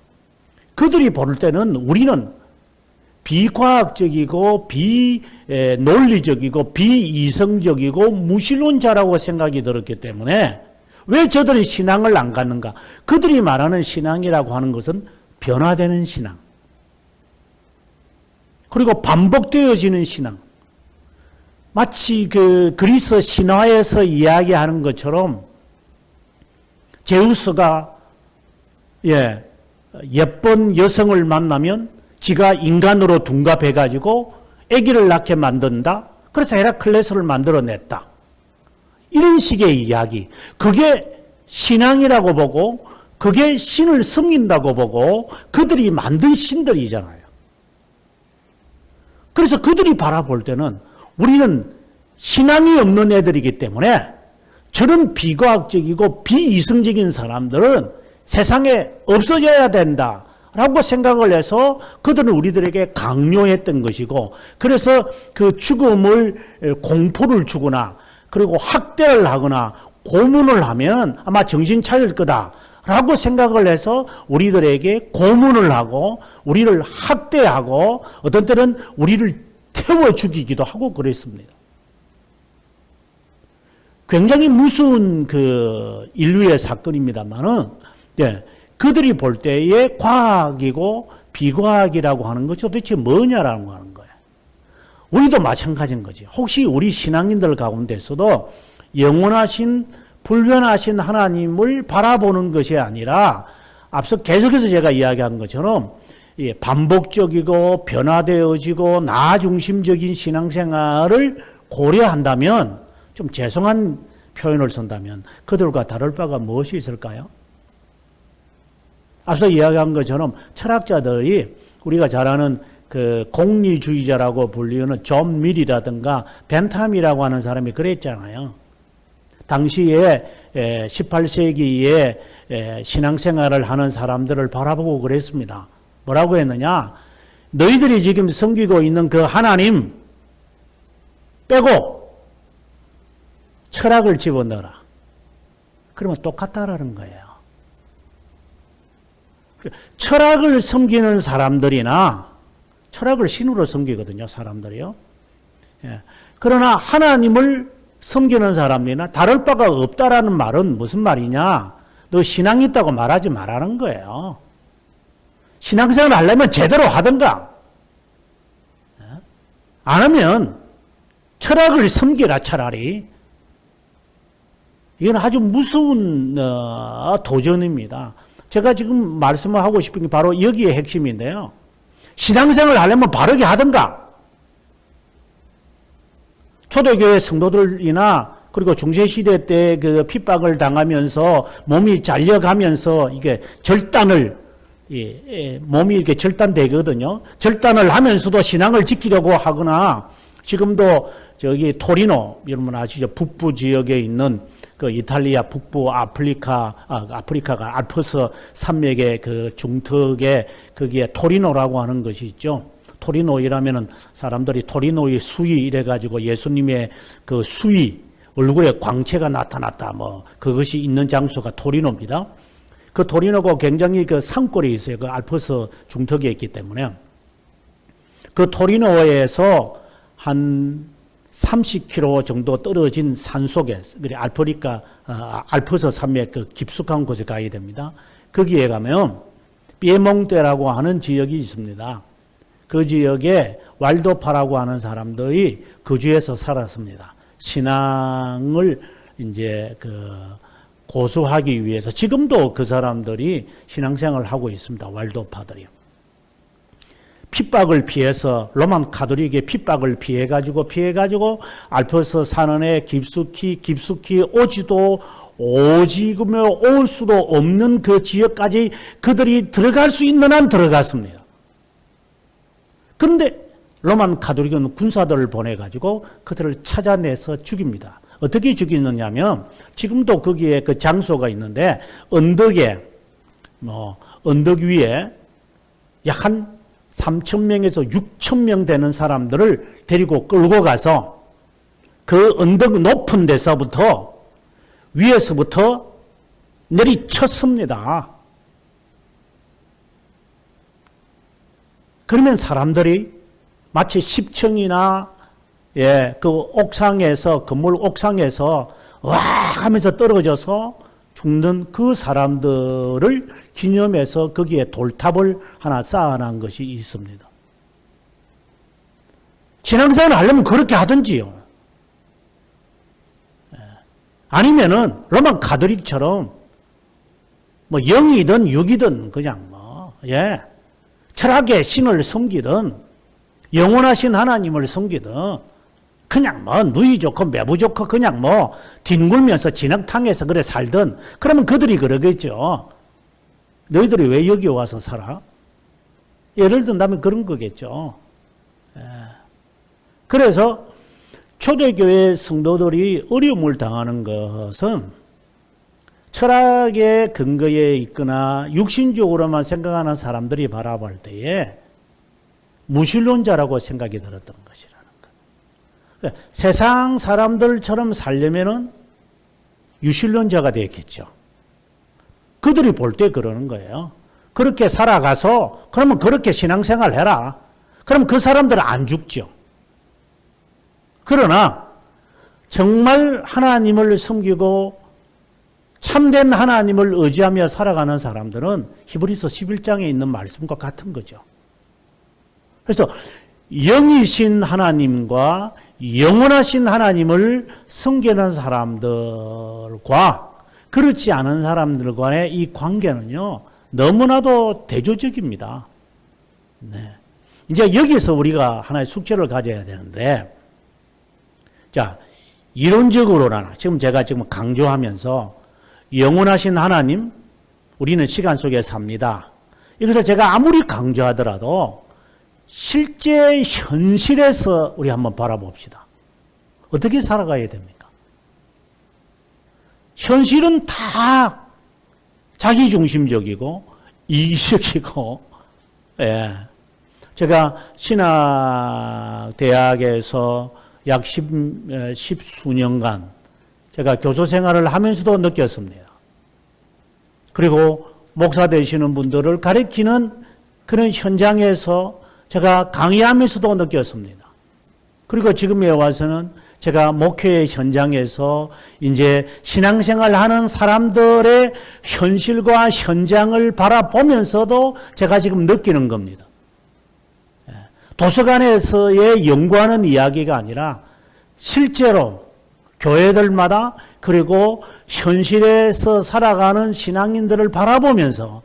그들이 볼 때는 우리는 비과학적이고 비논리적이고 비이성적이고 무신론자라고 생각이 들었기 때문에 왜 저들이 신앙을 안 갖는가? 그들이 말하는 신앙이라고 하는 것은 변화되는 신앙. 그리고 반복되어지는 신앙. 마치 그 그리스 신화에서 이야기하는 것처럼 제우스가 예, 예쁜 여성을 만나면 지가 인간으로 둔갑해 가지고 아기를 낳게 만든다. 그래서 헤라클레스를 만들어냈다. 이런 식의 이야기. 그게 신앙이라고 보고 그게 신을 섬긴다고 보고 그들이 만든 신들이잖아요. 그래서 그들이 바라볼 때는 우리는 신앙이 없는 애들이기 때문에 저런 비과학적이고 비이성적인 사람들은 세상에 없어져야 된다 라고 생각을 해서 그들은 우리들에게 강요했던 것이고 그래서 그 죽음을 공포를 주거나 그리고 학대를 하거나 고문을 하면 아마 정신 차릴 거다 라고 생각을 해서 우리들에게 고문을 하고 우리를 학대하고 어떤 때는 우리를 태워 죽이기도 하고 그랬습니다. 굉장히 무서운 그 인류의 사건입니다만은 예, 그들이 볼 때에 과학이고 비과학이라고 하는 것이 도대체 뭐냐라고 하는 거예요. 우리도 마찬가지인 거지. 혹시 우리 신앙인들 가운데서도 영원하신 불변하신 하나님을 바라보는 것이 아니라 앞서 계속해서 제가 이야기한 것처럼 예, 반복적이고 변화되어지고 나 중심적인 신앙생활을 고려한다면 좀 죄송한 표현을 쓴다면 그들과 다를 바가 무엇이 있을까요? 앞서 이야기한 것처럼 철학자들이 우리가 잘 아는 그 공리주의자라고 불리는 존 밀이라든가 벤탐이라고 하는 사람이 그랬잖아요. 당시에 18세기에 신앙생활을 하는 사람들을 바라보고 그랬습니다. 뭐라고 했느냐? 너희들이 지금 섬기고 있는 그 하나님 빼고 철학을 집어넣어라. 그러면 똑같다라는 거예요. 철학을 섬기는 사람들이나 철학을 신으로 섬기거든요, 사람들이요. 예. 그러나 하나님을 섬기는 사람이나 다를 바가 없다라는 말은 무슨 말이냐? 너 신앙 있다고 말하지 말라는 거예요. 신앙생활 하려면 제대로 하든가. 예? 안 하면 철학을 섬기라 차라리. 이건 아주 무서운 어, 도전입니다. 제가 지금 말씀을 하고 싶은 게 바로 여기에 핵심인데요. 신앙생활 하려면 바르게 하든가. 초대교회 성도들이나 그리고 중세시대 때 그 핍박을 당하면서 몸이 잘려가면서 이게 절단을 예, 예, 몸이 이렇게 절단되거든요. 절단을 하면서도 신앙을 지키려고 하거나 지금도 저기 토리노 여러분 아시죠? 북부 지역에 있는 그 이탈리아 북부 아프리카 아, 아프리카가 알프스 산맥의 그 중턱에 거기에 토리노라고 하는 것이 있죠. 토리노이라면은 사람들이 토리노의 수위 이래 가지고 예수님의 그 수위 얼굴에 광채가 나타났다 뭐 그것이 있는 장소가 토리노입니다. 그 토리노가 굉장히 그 산골에 있어요. 그 알프스 중턱에 있기 때문에 그 토리노에서 한 30km 정도 떨어진 산 속에 그래 알프리카 아, 알프스 산맥 그 깊숙한 곳에 가야 됩니다. 거기에 가면 피에몽테라고 하는 지역이 있습니다. 그 지역에 왈도파라고 하는 사람들이 거주해서 살았습니다. 신앙을 이제 그 고수하기 위해서 지금도 그 사람들이 신앙생활을 하고 있습니다. 왈도파들이요. 핍박을 피해서 로만 카톨릭의 핍박을 피해 가지고 피해 가지고 알프스 산원에 깊숙이 깊숙이 오지도 오지구며 올 수도 없는 그 지역까지 그들이 들어갈 수 있는 한 들어갔습니다. 그런데 로만 카톨릭은 군사들을 보내 가지고 그들을 찾아내서 죽입니다. 어떻게 죽이느냐 면 지금도 거기에 그 장소가 있는데 언덕에 뭐 언덕 위에 약 한 3천 명에서 6천 명 되는 사람들을 데리고 끌고 가서 그 언덕 높은 데서부터 위에서부터 내리쳤습니다. 그러면 사람들이 마치 10층이나 예, 그 옥상에서 건물 옥상에서 와 하면서 떨어져서 죽는 그 사람들을 기념해서 거기에 돌탑을 하나 쌓아놓은 것이 있습니다. 신앙생활 하려면 그렇게 하든지요. 예. 아니면은 로마 가톨릭처럼 뭐 영이든 육이든 그냥 뭐 예. 철학의 신을 섬기든 영원하신 하나님을 섬기든 그냥 뭐 누이 좋고 매부 좋고 그냥 뭐 뒹굴면서 진흙탕에서 그래 살든 그러면 그들이 그러겠죠. 너희들이 왜 여기 와서 살아? 예를 든다면 그런 거겠죠. 예. 그래서 초대교회 성도들이 어려움을 당하는 것은 철학의 근거에 있거나 육신적으로만 생각하는 사람들이 바라볼 때에 무신론자라고 생각이 들었던 것이라는 것. 세상 사람들처럼 살려면은 유신론자가 되었겠죠. 그들이 볼 때 그러는 거예요. 그렇게 살아가서 그러면 그렇게 신앙생활 해라. 그럼 그 사람들은 안 죽죠. 그러나 정말 하나님을 섬기고 참된 하나님을 의지하며 살아가는 사람들은 히브리서 11장에 있는 말씀과 같은 거죠. 그래서 영이신 하나님과 영원하신 하나님을 섬기는 사람들과 그렇지 않은 사람들 간의 이 관계는요, 너무나도 대조적입니다. 네. 이제 여기서 우리가 하나의 숙제를 가져야 되는데, 자, 이론적으로나 지금 제가 지금 강조하면서 영원하신 하나님, 우리는 시간 속에 삽니다. 이것을 제가 아무리 강조하더라도 실제 현실에서 우리 한번 바라봅시다. 어떻게 살아가야 됩니까? 현실은 다 자기중심적이고 이기적이고 예. 제가 신학대학에서 약 십, 십 수년간 제가 교수 생활을 하면서도 느꼈습니다. 그리고 목사 되시는 분들을 가르치는 그런 현장에서 제가 강의하면서도 느꼈습니다. 그리고 지금에 와서는 제가 목회의 현장에서 이제 신앙생활 하는 사람들의 현실과 현장을 바라보면서도 제가 지금 느끼는 겁니다. 예. 도서관에서의 연구하는 이야기가 아니라 실제로 교회들마다 그리고 현실에서 살아가는 신앙인들을 바라보면서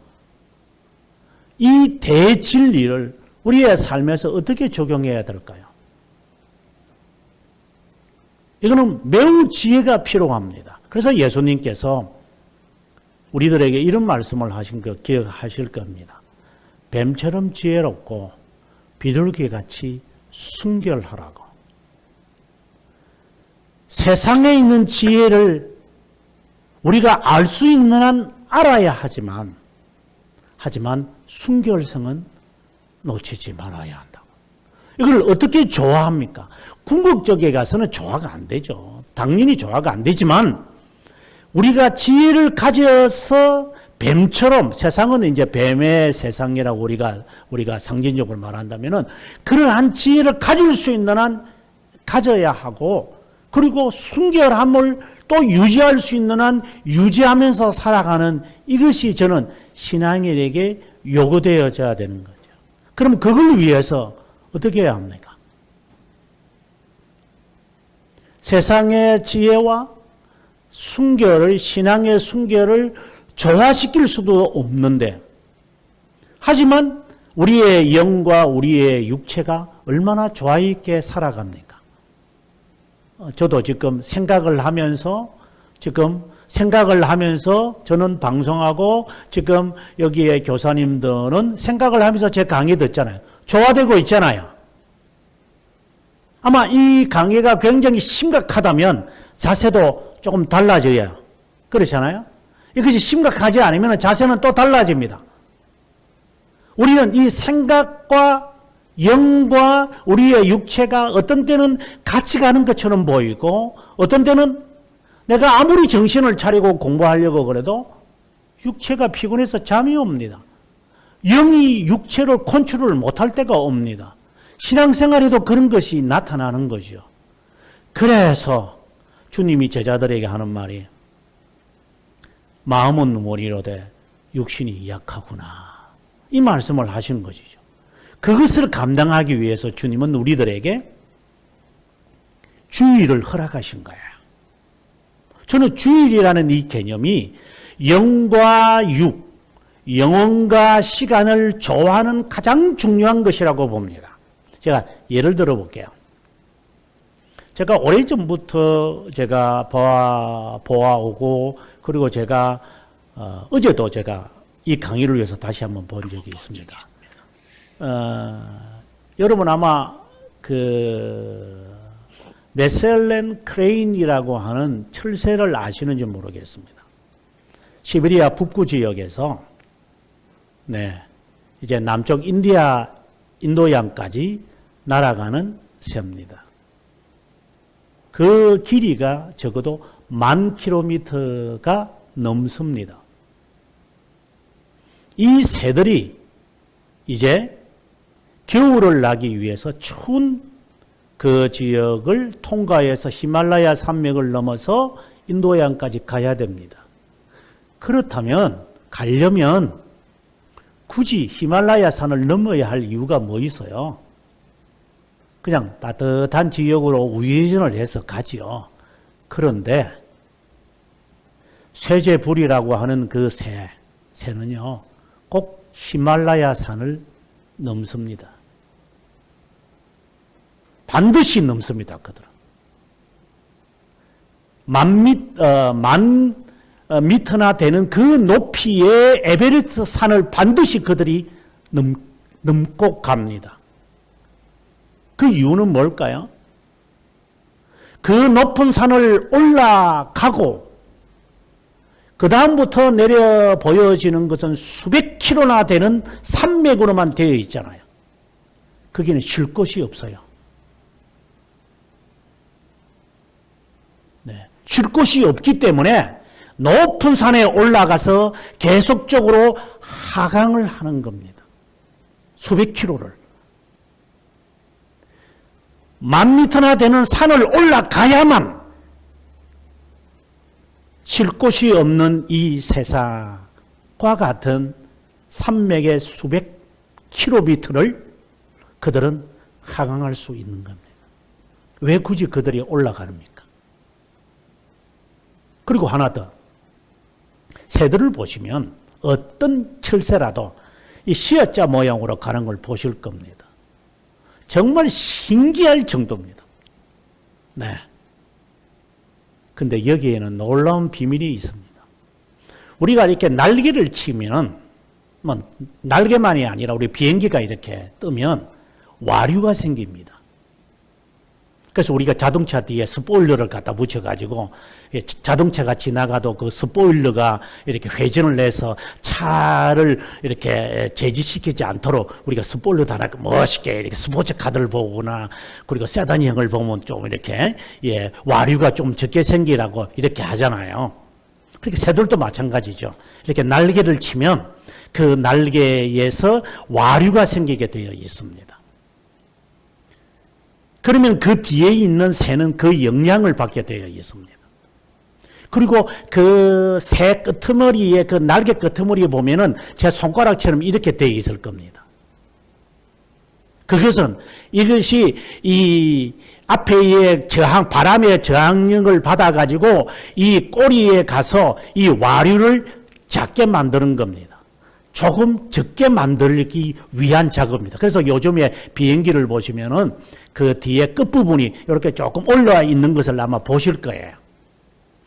이 대진리를 우리의 삶에서 어떻게 적용해야 될까요? 이거는 매우 지혜가 필요합니다. 그래서 예수님께서 우리들에게 이런 말씀을 하신 거 기억하실 겁니다. 뱀처럼 지혜롭고 비둘기같이 순결하라고. 세상에 있는 지혜를 우리가 알 수 있는 한 알아야 하지만 하지만 순결성은 놓치지 말아야 한다. 이걸 어떻게 조화합니까? 궁극적에 가서는 조화가 안 되죠. 당연히 조화가 안 되지만 우리가 지혜를 가져서 뱀처럼 세상은 이제 뱀의 세상이라고 우리가 우리가 상징적으로 말한다면은 그러한 지혜를 가질 수 있는 한 가져야 하고 그리고 순결함을 또 유지할 수 있는 한 유지하면서 살아가는 이것이 저는 신앙인에게 요구되어져야 되는 거죠. 그럼 그걸 위해서 어떻게 해야 합니까? 세상의 지혜와 순결을, 신앙의 순결을 조화시킬 수도 없는데, 하지만 우리의 영과 우리의 육체가 얼마나 조화 있게 살아갑니까? 어, 저도 지금 생각을 하면서 지금 생각을 하면서 저는 방송하고 지금 여기에 교사님들은 생각을 하면서 제 강의 듣잖아요. 조화되고 있잖아요. 아마 이 강의가 굉장히 심각하다면 자세도 조금 달라져요. 그렇잖아요. 이것이 심각하지 않으면 자세는 또 달라집니다. 우리는 이 생각과 영과 우리의 육체가 어떤 때는 같이 가는 것처럼 보이고 어떤 때는 내가 아무리 정신을 차리고 공부하려고 그래도 육체가 피곤해서 잠이 옵니다. 영이 육체를 컨트롤 못할 때가 옵니다. 신앙생활에도 그런 것이 나타나는 거죠. 그래서 주님이 제자들에게 하는 말이 마음은 머리로되 육신이 약하구나. 이 말씀을 하시는 것이죠. 그것을 감당하기 위해서 주님은 우리들에게 주의를 허락하신 거예요. 저는 주일이라는 이 개념이 영과 육, 영혼과 시간을 조화하는 가장 중요한 것이라고 봅니다. 제가 예를 들어 볼게요. 제가 오래전부터 제가 보아, 보아오고, 그리고 제가, 어, 어제도 제가 이 강의를 위해서 다시 한번 본 적이 있습니다. 어, 여러분 아마 그, 메셀렌 크레인이라고 하는 철새를 아시는지 모르겠습니다. 시베리아 북부 지역에서 네, 이제 남쪽 인디아 인도양까지 날아가는 새입니다. 그 길이가 적어도 만 킬로미터가 넘습니다. 이 새들이 이제 겨울을 나기 위해서 추운 그 지역을 통과해서 히말라야 산맥을 넘어서 인도양까지 가야 됩니다. 그렇다면 가려면 굳이 히말라야 산을 넘어야 할 이유가 뭐 있어요? 그냥 따뜻한 지역으로 우회전을 해서 가지요. 그런데 쇠제불이라고 하는 그 새, 새는요, 꼭 히말라야 산을 넘습니다. 반드시 넘습니다. 그들은. 만, 미, 어, 만 어, 미터나 되는 그 높이의 에베레스트 산을 반드시 그들이 넘, 넘고 갑니다. 그 이유는 뭘까요? 그 높은 산을 올라가고 그 다음부터 내려 보여지는 것은 수백 킬로나 되는 산맥으로만 되어 있잖아요. 거기는 쉴 곳이 없어요. 네. 쉴 곳이 없기 때문에 높은 산에 올라가서 계속적으로 하강을 하는 겁니다. 수백 킬로를. 만 미터나 되는 산을 올라가야만 쉴 곳이 없는 이 세상과 같은 산맥의 수백 킬로미터를 그들은 하강할 수 있는 겁니다. 왜 굳이 그들이 올라가릅니까? 그리고 하나 더. 새들을 보시면 어떤 철새라도 이 시어자 모양으로 가는 걸 보실 겁니다. 정말 신기할 정도입니다. 네. 근데 여기에는 놀라운 비밀이 있습니다. 우리가 이렇게 날개를 치면은, 뭐, 날개만이 아니라 우리 비행기가 이렇게 뜨면 와류가 생깁니다. 그래서 우리가 자동차 뒤에 스포일러를 갖다 붙여가지고 자동차가 지나가도 그 스포일러가 이렇게 회전을 내서 차를 이렇게 제지시키지 않도록 우리가 스포일러 달아 멋있게 이렇게 스포츠 카드를 보거나 그리고 세단형을 보면 좀 이렇게 예 와류가 좀 적게 생기라고 이렇게 하잖아요. 그렇게 새들도 마찬가지죠. 이렇게 날개를 치면 그 날개에서 와류가 생기게 되어 있습니다. 그러면 그 뒤에 있는 새는 그 영향을 받게 되어 있습니다. 그리고 그 새 끄트머리에 그 날개 끄트머리에 보면은 제 손가락처럼 이렇게 되어 있을 겁니다. 그것은 이것이 이 앞에의 저항 바람의 저항력을 받아 가지고 이 꼬리에 가서 이 와류를 작게 만드는 겁니다. 조금 적게 만들기 위한 작업입니다. 그래서 요즘에 비행기를 보시면은 그 뒤에 끝부분이 이렇게 조금 올라와 있는 것을 아마 보실 거예요.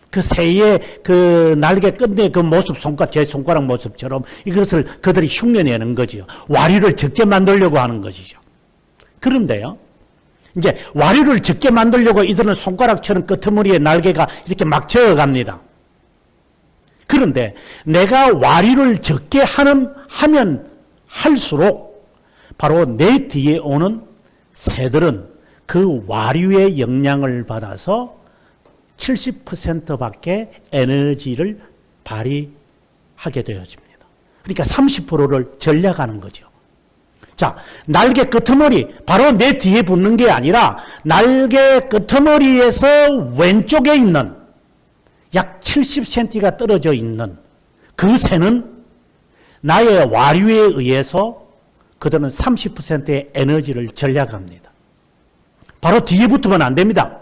그 새의 그 날개 끝에 그 모습, 손가락, 제 손가락 모습처럼 이것을 그들이 흉내내는 거지요. 와류를 적게 만들려고 하는 것이죠. 그런데요. 이제 와류를 적게 만들려고 이들은 손가락처럼 끄트머리에 날개가 이렇게 막 저어갑니다. 그런데 내가 와류를 적게 하는, 하면 할수록 바로 내 뒤에 오는 새들은 그 와류의 영향을 받아서 70%밖에 에너지를 발휘하게 되어집니다. 그러니까 30%를 전략하는 거죠. 자, 날개 끄트머리, 바로 내 뒤에 붙는 게 아니라 날개 끄트머리에서 왼쪽에 있는 약 70cm가 떨어져 있는 그 새는 나의 와류에 의해서 그들은 30%의 에너지를 전략합니다. 바로 뒤에 붙으면 안 됩니다.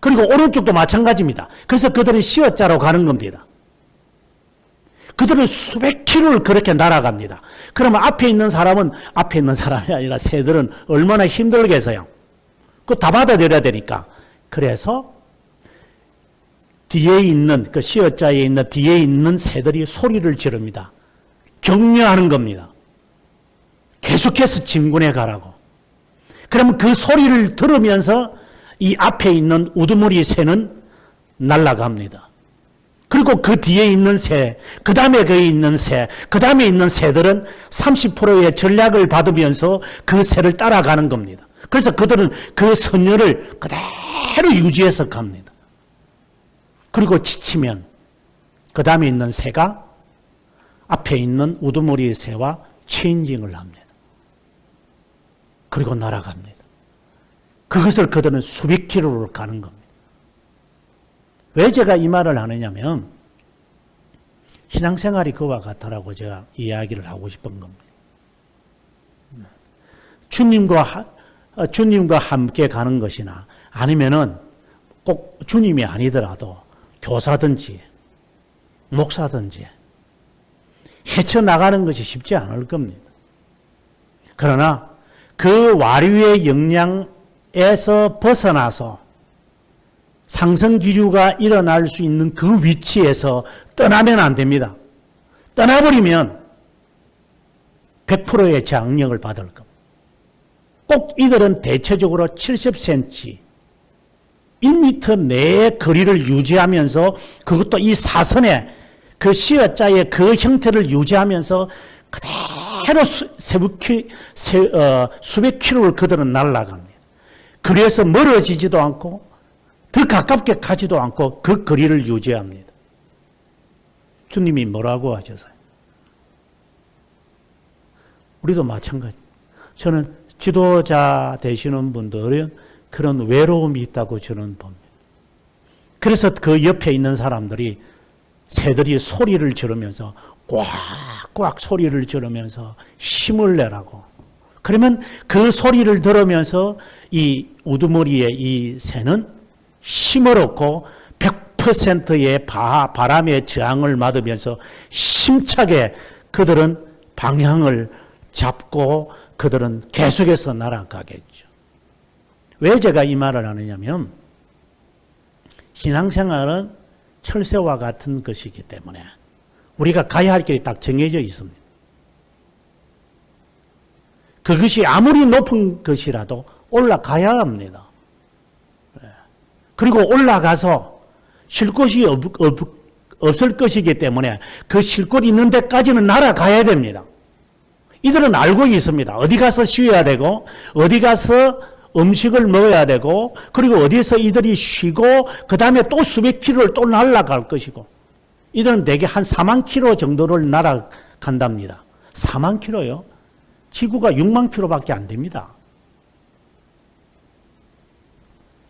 그리고 오른쪽도 마찬가지입니다. 그래서 그들은 시어자로 가는 겁니다. 그들은 수백 킬로를 그렇게 날아갑니다. 그러면 앞에 있는 사람은 앞에 있는 사람이 아니라 새들은 얼마나 힘들겠어요. 그거 다 받아들여야 되니까. 그래서 뒤에 있는 그 시어자에 있는 뒤에 있는 새들이 소리를 지릅니다. 격려하는 겁니다. 계속해서 진군해 가라고. 그러면 그 소리를 들으면서 이 앞에 있는 우두머리 새는 날아갑니다. 그리고 그 뒤에 있는 새, 그 다음에 거기 있는 새, 그 다음에 있는 새들은 30%의 전략을 받으면서 그 새를 따라가는 겁니다. 그래서 그들은 그 선열을 그대로 유지해서 갑니다. 그리고 지치면 그 다음에 있는 새가 앞에 있는 우두머리 새와 체인징을 합니다. 그리고 날아갑니다. 그것을 그들은 수백 킬로를 가는 겁니다. 왜 제가 이 말을 하느냐면 신앙생활이 그와 같다라고 제가 이야기를 하고 싶은 겁니다. 주님과 주님과 함께 가는 것이나 아니면은 꼭 주님이 아니더라도 교사든지 목사든지 헤쳐나가는 것이 쉽지 않을 겁니다. 그러나 그 와류의 영향에서 벗어나서 상승 기류가 일어날 수 있는 그 위치에서 떠나면 안 됩니다. 떠나버리면 100%의 장력을 받을 겁니다. 꼭 이들은 대체적으로 70cm, 1m 내의 거리를 유지하면서 그것도 이 사선의 그 시어자의 그 형태를 유지하면서 그대로 수, 세부키, 세, 어, 수백 킬로를 그들은 날아갑니다. 그래서 멀어지지도 않고 더 가깝게 가지도 않고 그 거리를 유지합니다. 주님이 뭐라고 하셨어요? 우리도 마찬가지. 저는 지도자 되시는 분들은 그런 외로움이 있다고 저는 봅니다. 그래서 그 옆에 있는 사람들이 새들이 소리를 지르면서 꽉꽉 소리를 지르면서 힘을 내라고. 그러면 그 소리를 들으면서 이 우두머리의 이 새는 힘을 얻고 100%의 바, 바람의 저항을 맞으면서 힘차게 그들은 방향을 잡고 그들은 계속해서 날아가겠죠. 왜 제가 이 말을 하느냐면 신앙생활은 철새와 같은 것이기 때문에 우리가 가야 할 길이 딱 정해져 있습니다. 그것이 아무리 높은 것이라도 올라가야 합니다. 예. 그리고 올라가서 쉴 곳이 없, 없, 없 을 것이기 때문에 그 쉴 곳 있는 데까지는 날아가야 됩니다. 이들은 알고 있습니다. 어디 가서 쉬어야 되고, 어디 가서 음식을 먹어야 되고, 그리고 어디서 이들이 쉬고, 그 다음에 또 수백 킬로를 또 날아갈 것이고, 이들은 대개 한 4만 킬로 정도를 날아간답니다. 4만 킬로요? 지구가 6만 킬로밖에 안 됩니다.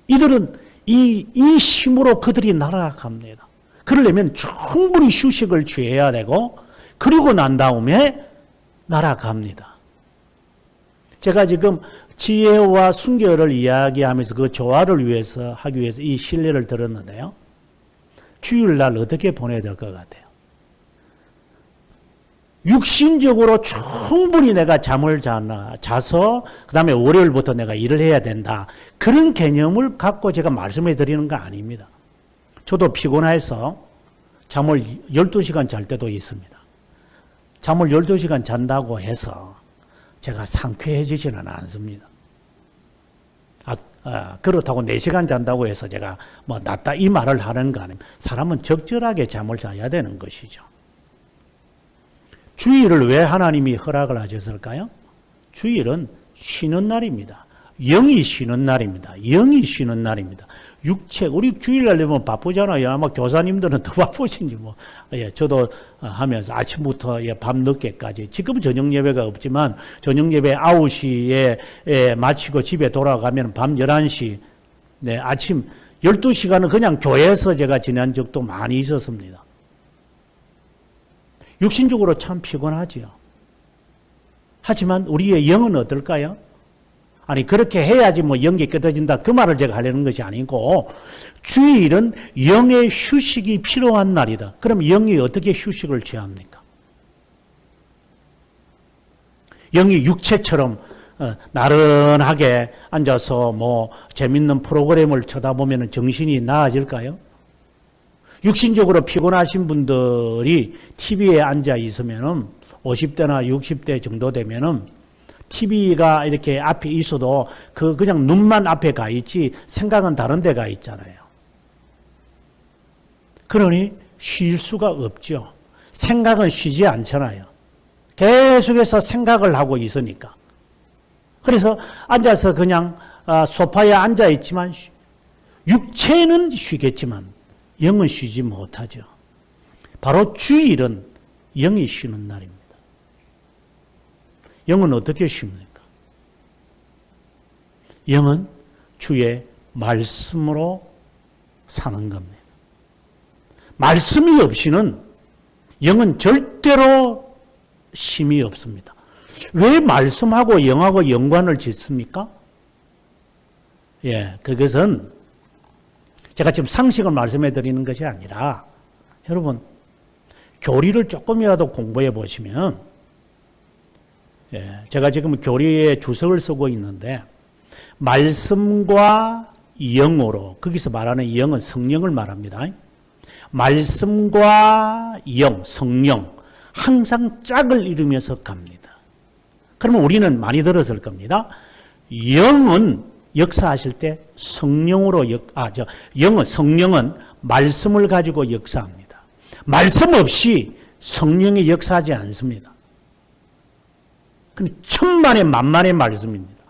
이들은 이, 이 힘으로 그들이 날아갑니다. 그러려면 충분히 휴식을 취해야 되고, 그리고 난 다음에 날아갑니다. 제가 지금 지혜와 순결을 이야기하면서 그 조화를 위해서 하기 위해서 이 신뢰를 들었는데요. 주일날 어떻게 보내야 될 것 같아요? 육신적으로 충분히 내가 잠을 자나, 자서 그 다음에 월요일부터 내가 일을 해야 된다. 그런 개념을 갖고 제가 말씀해 드리는 거 아닙니다. 저도 피곤해서 잠을 12시간 잘 때도 있습니다. 잠을 12시간 잔다고 해서 제가 상쾌해지지는 않습니다. 아, 아, 그렇다고 4시간 잔다고 해서 제가 뭐 낫다 이 말을 하는 거 아닙니다. 사람은 적절하게 잠을 자야 되는 것이죠. 주일을 왜 하나님이 허락을 하셨을까요? 주일은 쉬는 날입니다. 영이 쉬는 날입니다. 영이 쉬는 날입니다. 육체 우리 주일날 되면 바쁘잖아요. 아마 교사님들은 더 바쁘신지 뭐. 예, 저도 하면서 아침부터 예, 밤 늦게까지 지금은 저녁 예배가 없지만 저녁 예배 9시에 예, 마치고 집에 돌아가면 밤 11시 네, 아침 12시간은 그냥 교회에서 제가 지난 적도 많이 있었습니다. 육신적으로 참 피곤하지요. 하지만 우리의 영은 어떨까요? 아니 그렇게 해야지 뭐 영이 깨어진다 그 말을 제가 하려는 것이 아니고 주일은 영의 휴식이 필요한 날이다. 그럼 영이 어떻게 휴식을 취합니까? 영이 육체처럼 어, 나른하게 앉아서 뭐 재밌는 프로그램을 쳐다보면 정신이 나아질까요? 육신적으로 피곤하신 분들이 TV에 앉아 있으면은 50대나 60대 정도 되면은 TV가 이렇게 앞에 있어도 그 그냥 눈만 앞에 가 있지 생각은 다른 데 가 있잖아요. 그러니 쉴 수가 없죠. 생각은 쉬지 않잖아요. 계속해서 생각을 하고 있으니까. 그래서 앉아서 그냥 아, 소파에 앉아 있지만 육체는 쉬겠지만 영은 쉬지 못하죠. 바로 주일은 영이 쉬는 날입니다. 영은 어떻게 쉽니까? 영은 주의 말씀으로 사는 겁니다. 말씀이 없이는 영은 절대로 힘이 없습니다. 왜 말씀하고 영하고 연관을 짓습니까? 예, 그것은 제가 지금 상식을 말씀해 드리는 것이 아니라 여러분 교리를 조금이라도 공부해 보시면 예, 제가 지금 교리에 주석을 쓰고 있는데 말씀과 영으로 거기서 말하는 영은 성령을 말합니다. 말씀과 영, 성령 항상 짝을 이루면서 갑니다. 그러면 우리는 많이 들었을 겁니다. 영은 역사하실 때 성령으로 역, 아, 저, 영은, 성령은 말씀을 가지고 역사합니다. 말씀 없이 성령이 역사하지 않습니다. 천만의 만만의 말씀입니다.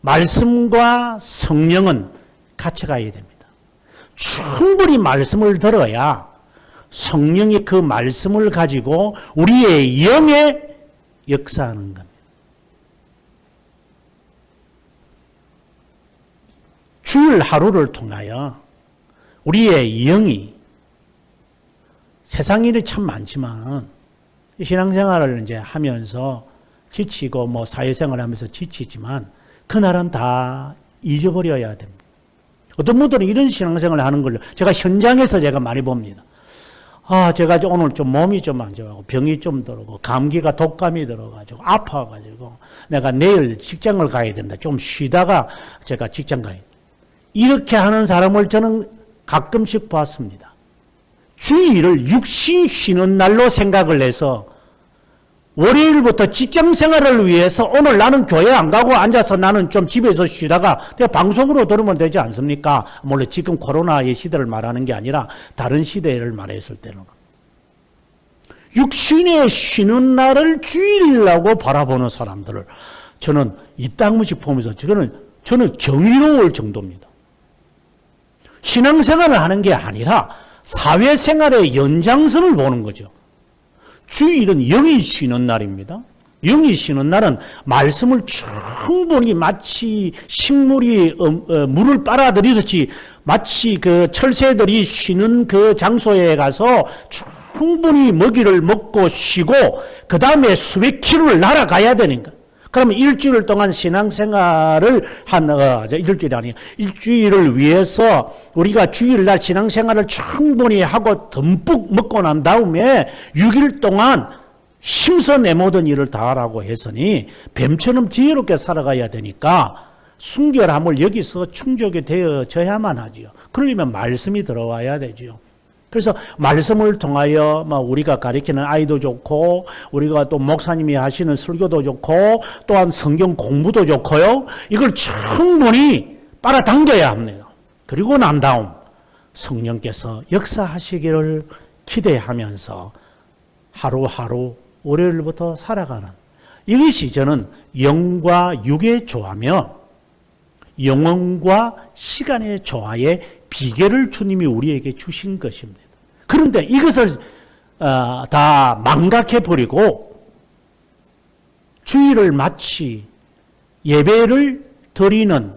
말씀과 성령은 같이 가야 됩니다. 충분히 말씀을 들어야 성령이 그 말씀을 가지고 우리의 영에 역사하는 겁니다. 주일 하루를 통하여 우리의 영이 세상 일이 참 많지만 신앙생활을 이제 하면서 지치고 뭐 사회생활 하면서 지치지만 그날은 다 잊어버려야 됩니다. 어떤 분들은 이런 신앙생활을 하는 걸 제가 현장에서 제가 많이 봅니다. 아, 제가 오늘 좀 몸이 좀 안 좋아하고 병이 좀 들어고 감기가 독감이 들어가지고 아파가지고 내가 내일 직장을 가야 된다. 좀 쉬다가 제가 직장 가야 된다. 이렇게 하는 사람을 저는 가끔씩 봤습니다. 주일을 육신 쉬는 날로 생각을 해서 월요일부터 직장 생활을 위해서 오늘 나는 교회 안 가고 앉아서 나는 좀 집에서 쉬다가 방송으로 들으면 되지 않습니까? 물론 지금 코로나의 시대를 말하는 게 아니라 다른 시대를 말했을 때는. 육신의 쉬는 날을 주일이라고 바라보는 사람들을 저는 이 땅무식 보면서 저는, 저는 경이로울 정도입니다. 신앙생활을 하는 게 아니라 사회생활의 연장선을 보는 거죠. 주일은 영이 쉬는 날입니다. 영이 쉬는 날은 말씀을 충분히 마치 식물이 어, 어, 물을 빨아들이듯이 마치 그 철새들이 쉬는 그 장소에 가서 충분히 먹이를 먹고 쉬고 그 다음에 수백 킬로를 날아가야 되는 거예요. 그러면 일주일 동안 신앙생활을 한, 어, 일주일이 아니에요. 일주일을 위해서 우리가 주일날 신앙생활을 충분히 하고 듬뿍 먹고 난 다음에 6일 동안 힘써 내 모든 일을 다하라고 했으니 뱀처럼 지혜롭게 살아가야 되니까 순결함을 여기서 충족이 되어져야만 하지요. 그러려면 말씀이 들어와야 되지요. 그래서 말씀을 통하여 뭐 우리가 가르치는 아이도 좋고 우리가 또 목사님이 하시는 설교도 좋고 또한 성경 공부도 좋고요. 이걸 충분히 빨아당겨야 합니다. 그리고 난 다음 성령께서 역사하시기를 기대하면서 하루하루 월요일부터 살아가는 이것이 저는 영과 육의 조화며 영혼과 시간의 조화의 비결을 주님이 우리에게 주신 것입니다. 그런데 이것을 어, 다 망각해 버리고 주일을 마치 예배를 드리는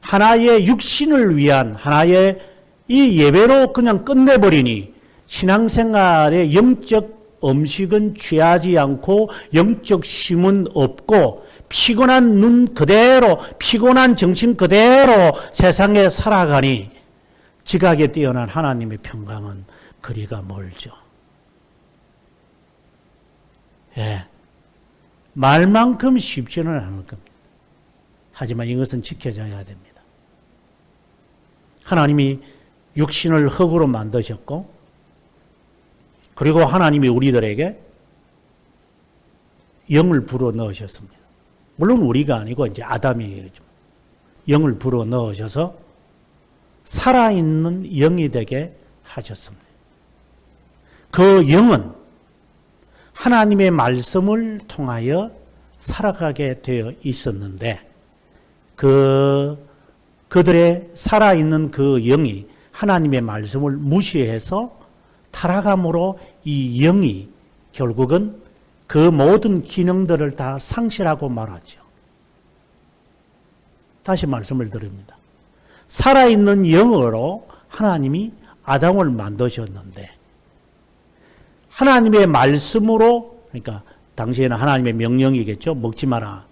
하나의 육신을 위한 하나의 이 예배로 그냥 끝내버리니 신앙생활의 영적 음식은 취하지 않고 영적 쉼은 없고 피곤한 눈 그대로 피곤한 정신 그대로 세상에 살아가니 지각에 뛰어난 하나님의 평강은 거리가 멀죠. 예. 말만큼 쉽지는 않을 겁니다. 하지만 이것은 지켜져야 됩니다. 하나님이 육신을 흙으로 만드셨고, 그리고 하나님이 우리들에게 영을 불어 넣으셨습니다. 물론 우리가 아니고 이제 아담이 영을 불어 넣으셔서 살아있는 영이 되게 하셨습니다. 그 영은 하나님의 말씀을 통하여 살아가게 되어 있었는데 그 그들의 살아있는 그 영이 하나님의 말씀을 무시해서 타락함으로 이 영이 결국은 그 모든 기능들을 다 상실하고 말하죠. 다시 말씀을 드립니다. 살아있는 영으로 하나님이 아담을 만드셨는데 하나님의 말씀으로 그러니까 당시에는 하나님의 명령이겠죠. 먹지 마라.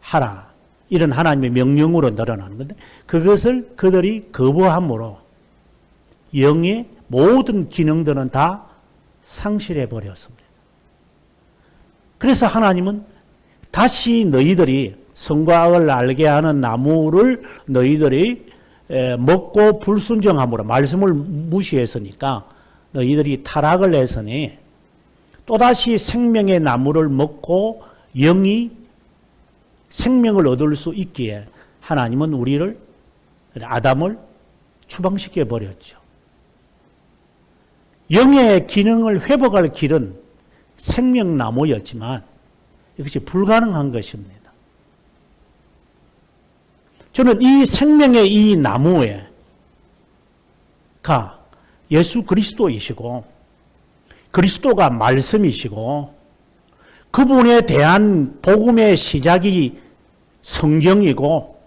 하라. 이런 하나님의 명령으로 늘어나는 건데 그것을 그들이 거부함으로 영의 모든 기능들은 다 상실해 버렸습니다. 그래서 하나님은 다시 너희들이 성과 악을 알게 하는 나무를 너희들이 먹고 불순종함으로 말씀을 무시했으니까 너희들이 타락을 했으니 또다시 생명의 나무를 먹고 영이 생명을 얻을 수 있기에 하나님은 우리를 아담을 추방시켜 버렸죠. 영의 기능을 회복할 길은 생명나무였지만 이것이 불가능한 것입니다. 저는 이 생명의 이 나무에 가 예수 그리스도이시고 그리스도가 말씀이시고 그분에 대한 복음의 시작이 성경이고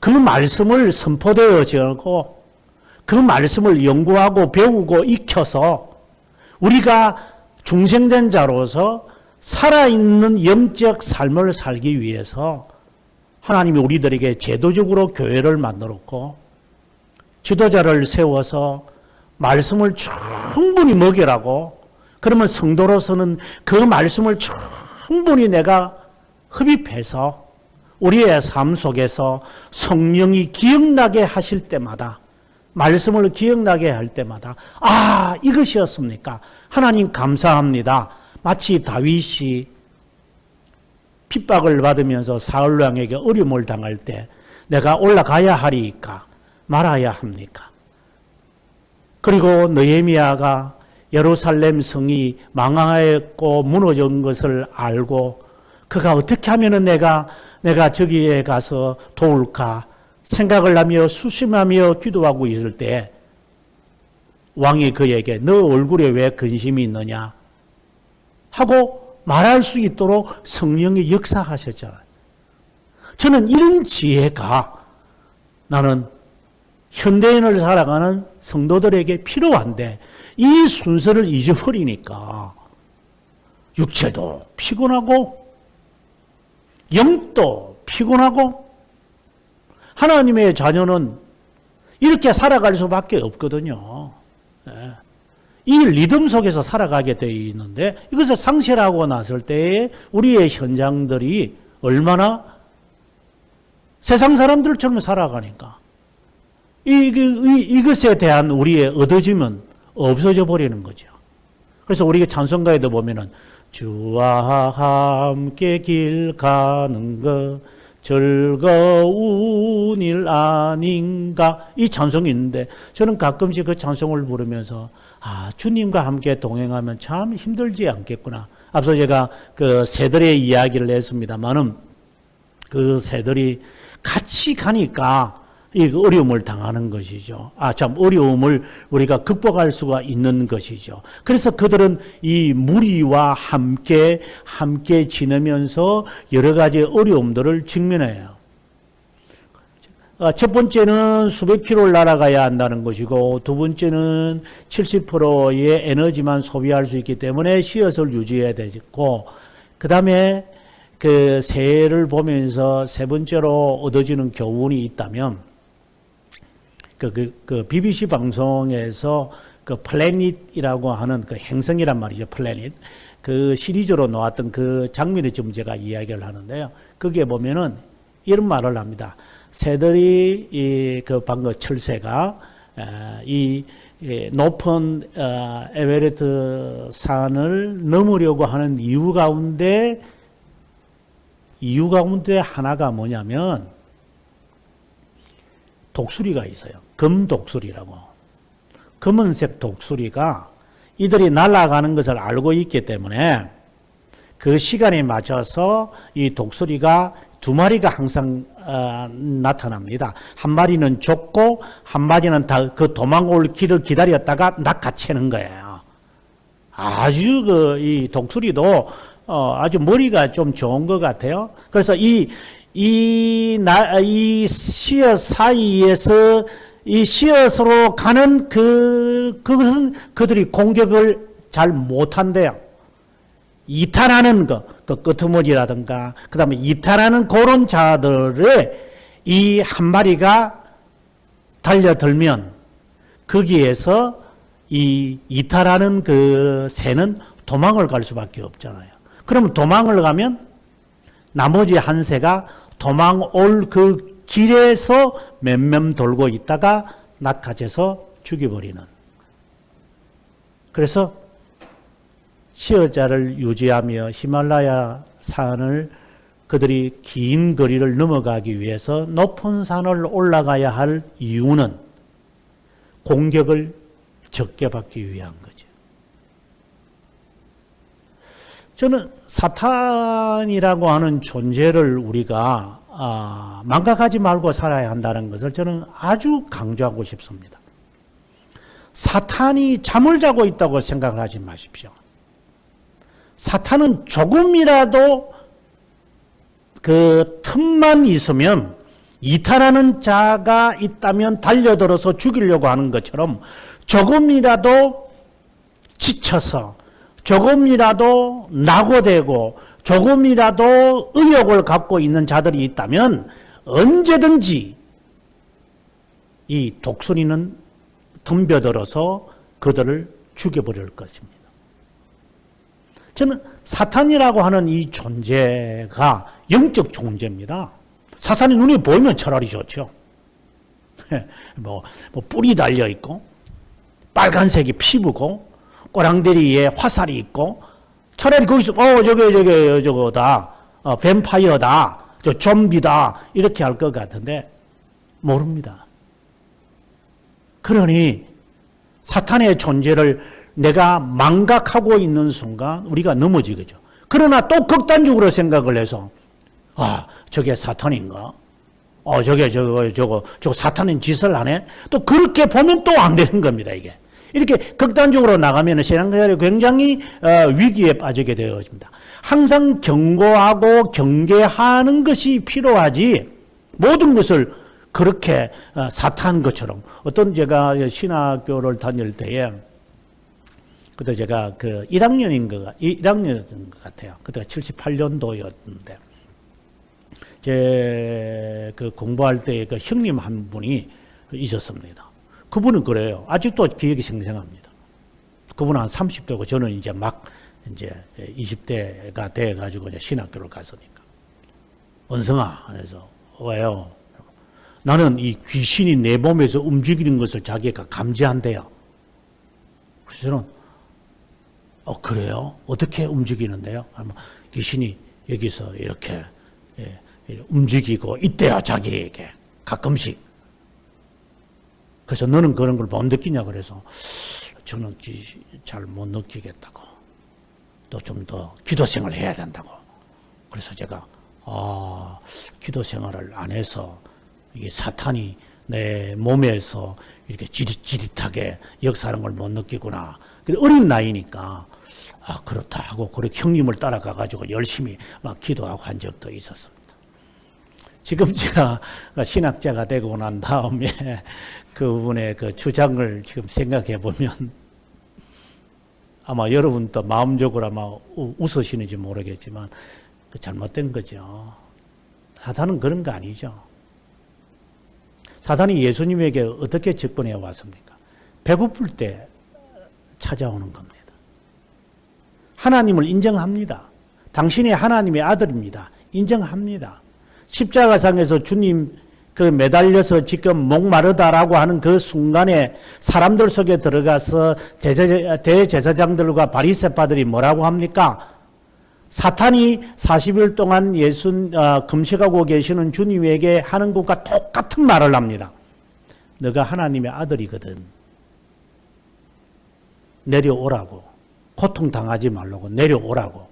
그 말씀을 선포되어지고 그 말씀을 연구하고 배우고 익혀서 우리가 중생된 자로서 살아있는 영적 삶을 살기 위해서 하나님이 우리들에게 제도적으로 교회를 만들었고 지도자를 세워서 말씀을 충분히 먹이라고 그러면 성도로서는 그 말씀을 충분히 내가 흡입해서 우리의 삶 속에서 성령이 기억나게 하실 때마다 말씀을 기억나게 할 때마다 아 이것이었습니까? 하나님 감사합니다. 마치 다윗이 핍박을 받으면서 사울 왕에게 어려움을 당할 때 내가 올라가야 하리까 말아야 합니까? 그리고 느헤미야가 예루살렘 성이 망하였고 무너진 것을 알고 그가 어떻게 하면은 내가 내가 저기에 가서 도울까 생각을 하며 수심하며 기도하고 있을 때 왕이 그에게 너 얼굴에 왜 근심이 있느냐 하고 말할 수 있도록 성령이 역사하셨잖아요. 저는 이런 지혜가 나는 현대인을 살아가는 성도들에게 필요한데 이 순서를 잊어버리니까 육체도 피곤하고 영도 피곤하고 하나님의 자녀는 이렇게 살아갈 수밖에 없거든요. 예. 이 리듬 속에서 살아가게 되어 있는데 이것을 상실하고 났을 때에 우리의 현장들이 얼마나 세상 사람들처럼 살아가니까 이, 이, 이것에 대한 우리의 얻어짐은 없어져 버리는 거죠. 그래서 우리가 찬송가에도 보면은 주와 함께 길 가는 것 즐거운 일 아닌가 이 찬송이 있는데 저는 가끔씩 그 찬송을 부르면서 아 주님과 함께 동행하면 참 힘들지 않겠구나. 앞서 제가 그 새들의 이야기를 했습니다만은 그 새들이 같이 가니까 이 어려움을 당하는 것이죠. 아, 참, 어려움을 우리가 극복할 수가 있는 것이죠. 그래서 그들은 이 무리와 함께, 함께 지내면서 여러 가지 어려움들을 직면해요. 아, 첫 번째는 수백 킬로를 날아가야 한다는 것이고, 두 번째는 70%의 에너지만 소비할 수 있기 때문에 씨앗을 유지해야 되고, 그 다음에 그 새를 보면서 세 번째로 얻어지는 교훈이 있다면, 그, 그, 그 BBC 방송에서 그 Planet이라고 하는 그 행성이란 말이죠. Planet. 그 시리즈로 나왔던 그 장면을 지금 제가 이야기를 하는데요. 거기에 보면은 이런 말을 합니다. 새들이 이 그 방금 철새가 에, 이이 높은 어, 에베레스트 산을 넘으려고 하는 이유 가운데 이유 가운데 하나가 뭐냐면 독수리가 있어요. 금독수리라고. 검은색 독수리가 이들이 날아가는 것을 알고 있기 때문에 그 시간에 맞춰서 이 독수리가 두 마리가 항상 어, 나타납니다. 한 마리는 좁고 한 마리는 다 그 도망 올 길을 기다렸다가 낚아채는 거예요. 아주 그 이 독수리도 어, 아주 머리가 좀 좋은 것 같아요. 그래서 이 이, 나, 이 씨앗 사이에서 이 씨앗으로 가는 그, 그것은 그들이 공격을 잘 못한대요. 이탈하는 거, 그 끄트머리라든가, 그 다음에 이탈하는 그런 자들의 이한 마리가 달려들면 거기에서 이 이탈하는 그 새는 도망을 갈 수밖에 없잖아요. 그러면 도망을 가면 나머지 한 새가 도망 올 그 길에서 맴맴 돌고 있다가 낚아채서 죽여버리는. 그래서 시어자를 유지하며 히말라야 산을 그들이 긴 거리를 넘어가기 위해서 높은 산을 올라가야 할 이유는 공격을 적게 받기 위한 거죠. 저는 사탄이라고 하는 존재를 우리가 아, 망각하지 말고 살아야 한다는 것을 저는 아주 강조하고 싶습니다. 사탄이 잠을 자고 있다고 생각하지 마십시오. 사탄은 조금이라도 그 틈만 있으면 이탈하는 자가 있다면 달려들어서 죽이려고 하는 것처럼 조금이라도 지쳐서 조금이라도 낙오되고 조금이라도 의욕을 갖고 있는 자들이 있다면 언제든지 이 독수리는 덤벼들어서 그들을 죽여버릴 것입니다. 저는 사탄이라고 하는 이 존재가 영적 존재입니다. 사탄이 눈에 보이면 차라리 좋죠. 뭐, 뭐 뿔이 달려 있고 빨간색이 피부고 꼬랑대리에 화살이 있고 차라리 거기서 어 저게 저게 저거다 어, 뱀파이어다 저 좀비다 이렇게 할 것 같은데 모릅니다. 그러니 사탄의 존재를 내가 망각하고 있는 순간 우리가 넘어지겠죠. 그러나 또 극단적으로 생각을 해서 아 저게 사탄인가? 어 저게 저거 저거 저 사탄인 짓을 하네? 또 그렇게 보면 또 안 되는 겁니다 이게. 이렇게 극단적으로 나가면 신앙생활이 굉장히 어, 위기에 빠지게 되어집니다. 항상 경고하고 경계하는 것이 필요하지 모든 것을 그렇게 어, 사탄 것처럼 어떤 제가 신학교를 다닐 때에 그때 제가 그 1학년인 것, 1학년이었던 것 같아요. 그때가 78년도였는데 제 그 공부할 때 그 형님 한 분이 있었습니다. 그분은 그래요. 아직도 기억이 생생합니다. 그분은 한 30대고 저는 이제 막 이제 20대가 돼가지고 이제 신학교를 갔으니까. 원성아, 그래서 왜요? 나는 이 귀신이 내 몸에서 움직이는 것을 자기가 감지한대요. 그래서 저는, 어, 그래요? 어떻게 움직이는데요? 귀신이 여기서 이렇게, 예, 움직이고 있대요 자기에게 가끔씩. 그래서 너는 그런 걸 못 느끼냐 그래서 저는 잘 못 느끼겠다고. 또 좀 더 기도 생활을 해야 된다고. 그래서 제가 아 기도 생활을 안 해서 이게 사탄이 내 몸에서 이렇게 지릿지릿하게 역사하는 걸 못 느끼구나. 근데 어린 나이니까 아 그렇다 하고 그렇게 형님을 따라가 가지고 열심히 막 기도하고 한 적도 있었습니다. 지금 제가 신학자가 되고 난 다음에 그분의 그 주장을 지금 생각해 보면 아마 여러분도 마음적으로 아마 우- 웃으시는지 모르겠지만 그 잘못된 거죠. 사탄은 그런 거 아니죠. 사탄이 예수님에게 어떻게 접근해 왔습니까? 배고플 때 찾아오는 겁니다. 하나님을 인정합니다. 당신이 하나님의 아들입니다. 인정합니다. 십자가상에서 주님 그 매달려서 지금 목마르다라고 하는 그 순간에 사람들 속에 들어가서 대제사, 대제사장들과 바리새파들이 뭐라고 합니까? 사탄이 40일 동안 예수 어, 금식하고 계시는 주님에게 하는 것과 똑같은 말을 합니다. 너가 하나님의 아들이거든. 내려오라고. 고통 당하지 말라고 내려오라고.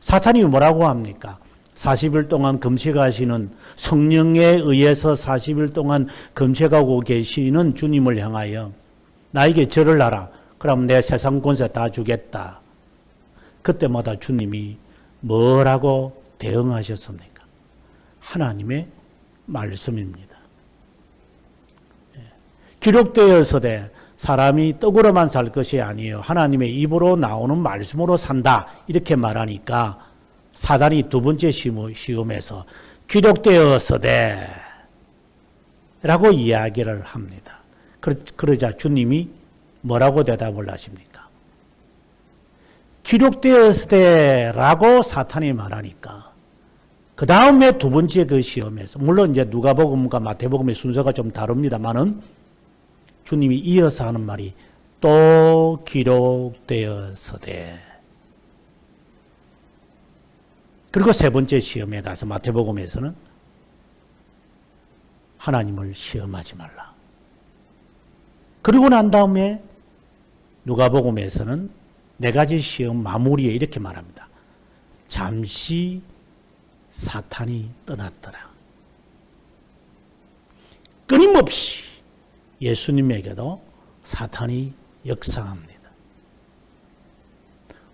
사탄이 뭐라고 합니까? 40일 동안 금식하시는 성령에 의해서 40일 동안 금식하고 계시는 주님을 향하여 나에게 절을 하라. 그럼 내 세상 권세 다 주겠다. 그때마다 주님이 뭐라고 대응하셨습니까? 하나님의 말씀입니다. 예. 기록되어서되 사람이 떡으로만 살 것이 아니에요. 하나님의 입으로 나오는 말씀으로 산다. 이렇게 말하니까 사단이 두 번째 시험에서 기록되어서되 라고 이야기를 합니다. 그러자 주님이 뭐라고 대답을 하십니까? 기록되었으되 라고 사탄이 말하니까 그 다음에 두 번째 그 시험에서 물론 이제 누가복음과 마태복음의 순서가 좀 다릅니다만은 주님이 이어서 하는 말이 또 기록되었으되 그리고 세 번째 시험에 가서 마태복음에서는 하나님을 시험하지 말라. 그리고 난 다음에 누가복음에서는 네 가지 시험 마무리에 이렇게 말합니다. 잠시 사탄이 떠났더라. 끊임없이 예수님에게도 사탄이 역사합니다.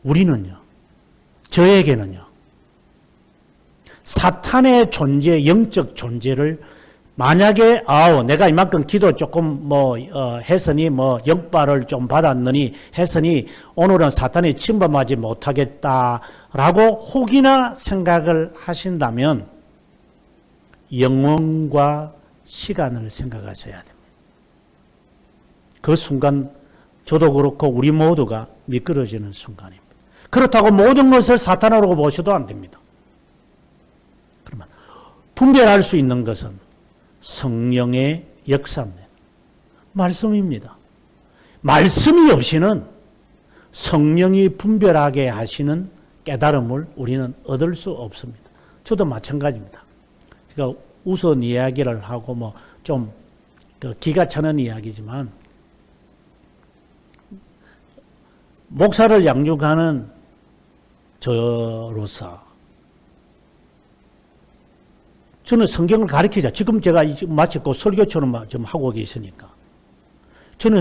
우리는요, 저에게는요, 사탄의 존재, 영적 존재를 만약에 아우 내가 이만큼 기도 조금 뭐 어, 했으니 뭐 역발을 좀 받았느니 했으니 오늘은 사탄이 침범하지 못하겠다라고 혹이나 생각을 하신다면 영혼과 시간을 생각하셔야 됩니다. 그 순간 저도 그렇고 우리 모두가 미끄러지는 순간입니다. 그렇다고 모든 것을 사탄으로 보셔도 안 됩니다. 분별할 수 있는 것은 성령의 역사입니다. 말씀입니다. 말씀이 없이는 성령이 분별하게 하시는 깨달음을 우리는 얻을 수 없습니다. 저도 마찬가지입니다. 제가 우선 이야기를 하고 뭐좀 그 기가 차는 이야기지만 목사를 양육하는 저로서 저는 성경을 가르치자. 지금 제가 마치 그 설교처럼 좀 하고 계시니까. 저는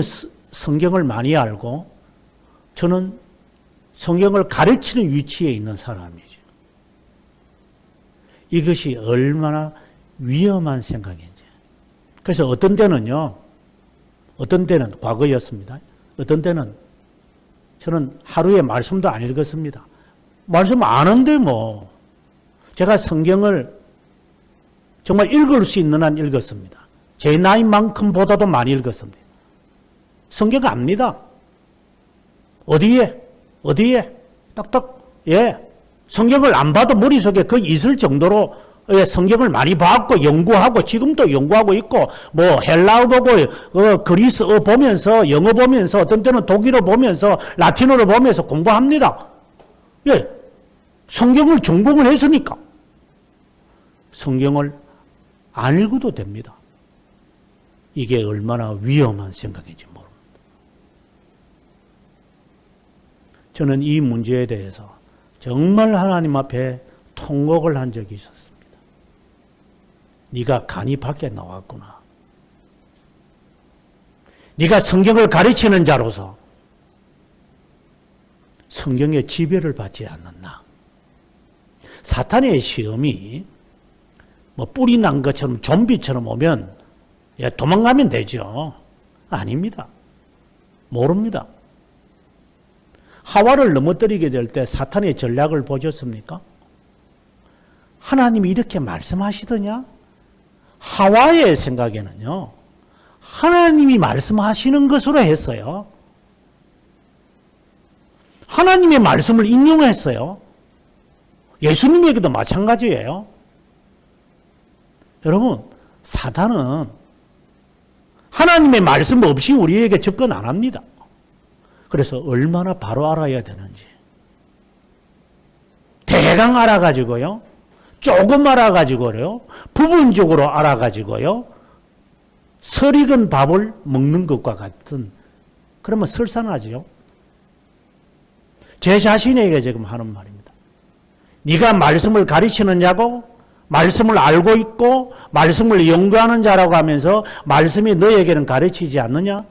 성경을 많이 알고 저는 성경을 가르치는 위치에 있는 사람이죠. 이것이 얼마나 위험한 생각인지. 그래서 어떤 때는요, 어떤 때는 과거였습니다. 어떤 때는 저는 하루에 말씀도 안 읽었습니다. 말씀 아는데 뭐. 제가 성경을 정말 읽을 수 있는 한 읽었습니다. 제 나이만큼 보다도 많이 읽었습니다. 성경 압니다. 어디에? 어디에? 딱딱. 예. 성경을 안 봐도 머릿속에 그 있을 정도로 예, 성경을 많이 봤고 연구하고 지금도 연구하고 있고 뭐 헬라어 보고 어, 그리스어 보면서 영어 보면서 어떤 때는 독일어 보면서 라틴어를 보면서 공부합니다. 예. 성경을 전공을 했으니까. 성경을 안 읽어도 됩니다. 이게 얼마나 위험한 생각인지 모릅니다. 저는 이 문제에 대해서 정말 하나님 앞에 통곡을 한 적이 있었습니다. 네가 간이 밖에 나왔구나. 네가 성경을 가르치는 자로서 성경의 지배를 받지 않는다. 사탄의 시험이 뭐 뿔이 난 것처럼 좀비처럼 오면 예, 도망가면 되죠. 아닙니다. 모릅니다. 하와를 넘어뜨리게 될 때 사탄의 전략을 보셨습니까? 하나님이 이렇게 말씀하시더냐? 하와의 생각에는요, 하나님이 말씀하시는 것으로 했어요. 하나님의 말씀을 인용했어요. 예수님에게도 마찬가지예요. 여러분, 사단은 하나님의 말씀 없이 우리에게 접근 안 합니다. 그래서 얼마나 바로 알아야 되는지. 대강 알아가지고요. 조금 알아가지고요. 부분적으로 알아가지고요. 설익은 밥을 먹는 것과 같은 그러면 설산하지요. 제 자신에게 지금 하는 말입니다. 네가 말씀을 가르치느냐고 말씀을 알고 있고 말씀을 연구하는 자라고 하면서 말씀이 너에게는 가르치지 않느냐?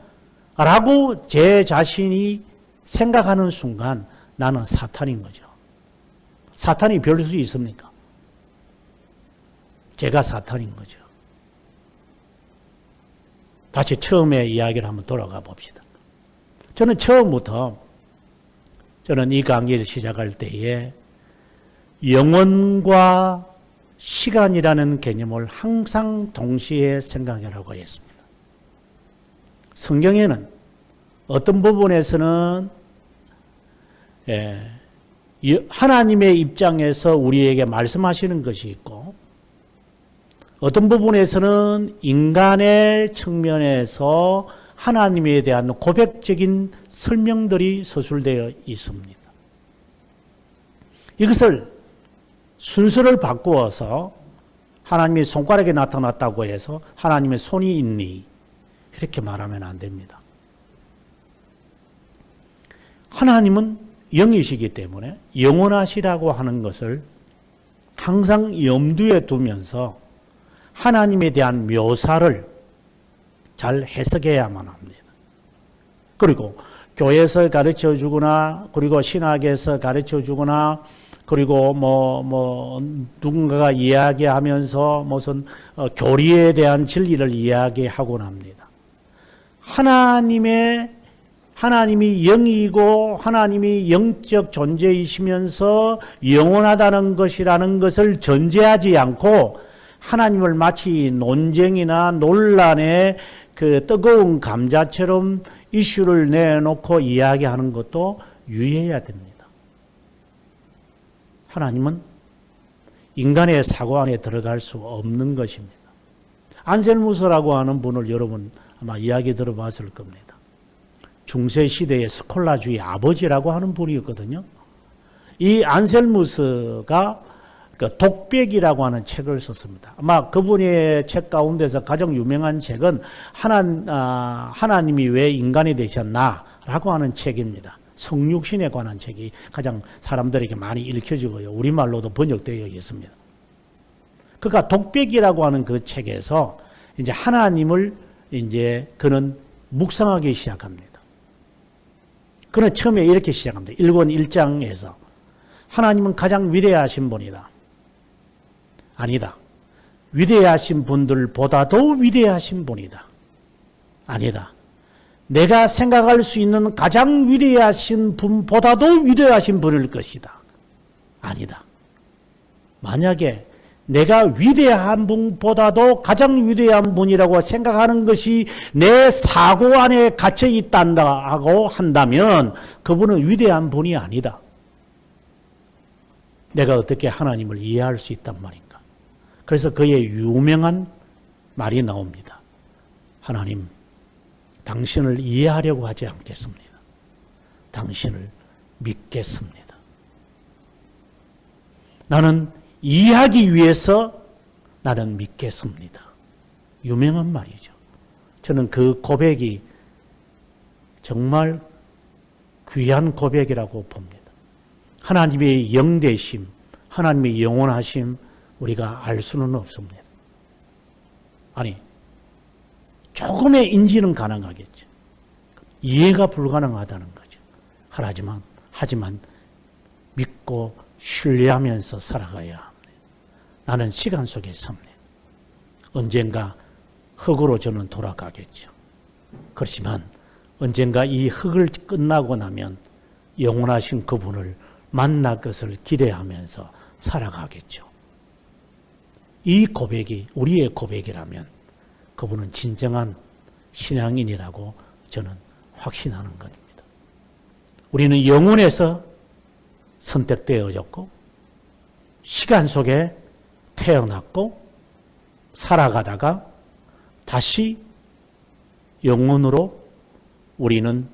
라고 제 자신이 생각하는 순간 나는 사탄인 거죠. 사탄이 별 수 있습니까? 제가 사탄인 거죠. 다시 처음에 이야기를 한번 돌아가 봅시다. 저는 처음부터 저는 이 강의를 시작할 때에 영혼과 시간이라는 개념을 항상 동시에 생각하라고 했습니다. 성경에는 어떤 부분에서는 예, 하나님의 입장에서 우리에게 말씀하시는 것이 있고 어떤 부분에서는 인간의 측면에서 하나님에 대한 고백적인 설명들이 서술되어 있습니다. 이것을 순서를 바꾸어서 하나님의 손가락에 나타났다고 해서 하나님의 손이 있니? 이렇게 말하면 안 됩니다. 하나님은 영이시기 때문에 영원하시라고 하는 것을 항상 염두에 두면서 하나님에 대한 묘사를 잘 해석해야만 합니다. 그리고 교회에서 가르쳐 주거나 그리고 신학에서 가르쳐 주거나 그리고 뭐, 뭐, 누군가가 이야기하면서 무슨 어, 교리에 대한 진리를 이야기하곤 합니다. 하나님의, 하나님이 영이고 하나님이 영적 존재이시면서 영원하다는 것이라는 것을 전제하지 않고 하나님을 마치 논쟁이나 논란의 그 뜨거운 감자처럼 이슈를 내놓고 이야기하는 것도 유의해야 됩니다. 하나님은 인간의 사고 안에 들어갈 수 없는 것입니다. 안셀무스라고 하는 분을 여러분 아마 이야기 들어봤을 겁니다. 중세 시대의 스콜라주의 아버지라고 하는 분이었거든요. 이 안셀무스가 그 독백이라고 하는 책을 썼습니다. 아마 그분의 책 가운데서 가장 유명한 책은 하나, 아, 하나님이 왜 인간이 되셨나라고 하는 책입니다. 성육신에 관한 책이 가장 사람들에게 많이 읽혀지고요. 우리말로도 번역되어 있습니다. 그가 독백이라고 하는 그 책에서 이제 하나님을 이제 그는 묵상하기 시작합니다. 그는 처음에 이렇게 시작합니다. 1권 1장에서 하나님은 가장 위대하신 분이다. 아니다. 위대하신 분들보다도 위대하신 분이다. 아니다. 내가 생각할 수 있는 가장 위대하신 분보다도 위대하신 분일 것이다. 아니다. 만약에 내가 위대한 분보다도 가장 위대한 분이라고 생각하는 것이 내 사고 안에 갇혀 있다고 한다면 그분은 위대한 분이 아니다. 내가 어떻게 하나님을 이해할 수 있단 말인가. 그래서 그의 유명한 말이 나옵니다. 하나님, 당신을 이해하려고 하지 않겠습니다. 당신을 믿겠습니다. 나는 이해하기 위해서 나는 믿겠습니다. 유명한 말이죠. 저는 그 고백이 정말 귀한 고백이라고 봅니다. 하나님의 영대심, 하나님의 영원하심 우리가 알 수는 없습니다. 아니, 조금의 인지는 가능하겠죠. 이해가 불가능하다는 거죠. 하지만, 하지만 믿고 신뢰하면서 살아가야 합니다. 나는 시간 속에 삽니다. 언젠가 흙으로 저는 돌아가겠죠. 그렇지만 언젠가 이 흙을 끝나고 나면 영원하신 그분을 만날 것을 기대하면서 살아가겠죠. 이 고백이 우리의 고백이라면 그분은 진정한 신앙인이라고 저는 확신하는 것입니다. 우리는 영혼에서 선택되어졌고 시간 속에 태어났고 살아가다가 다시 영혼으로 우리는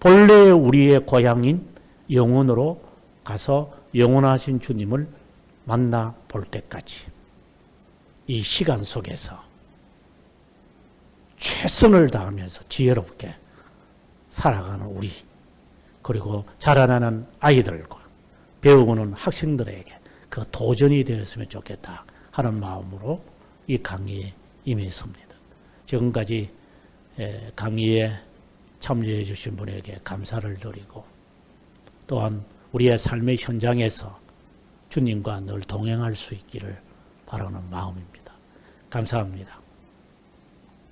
본래 우리의 고향인 영혼으로 가서 영원하신 주님을 만나 볼 때까지 이 시간 속에서 최선을 다하면서 지혜롭게 살아가는 우리 그리고 자라나는 아이들과 배우고는 학생들에게 그 도전이 되었으면 좋겠다 하는 마음으로 이 강의에 임했습니다. 지금까지 에, 강의에 참여해 주신 분에게 감사를 드리고 또한 우리의 삶의 현장에서 주님과 늘 동행할 수 있기를 바라는 마음입니다. 감사합니다.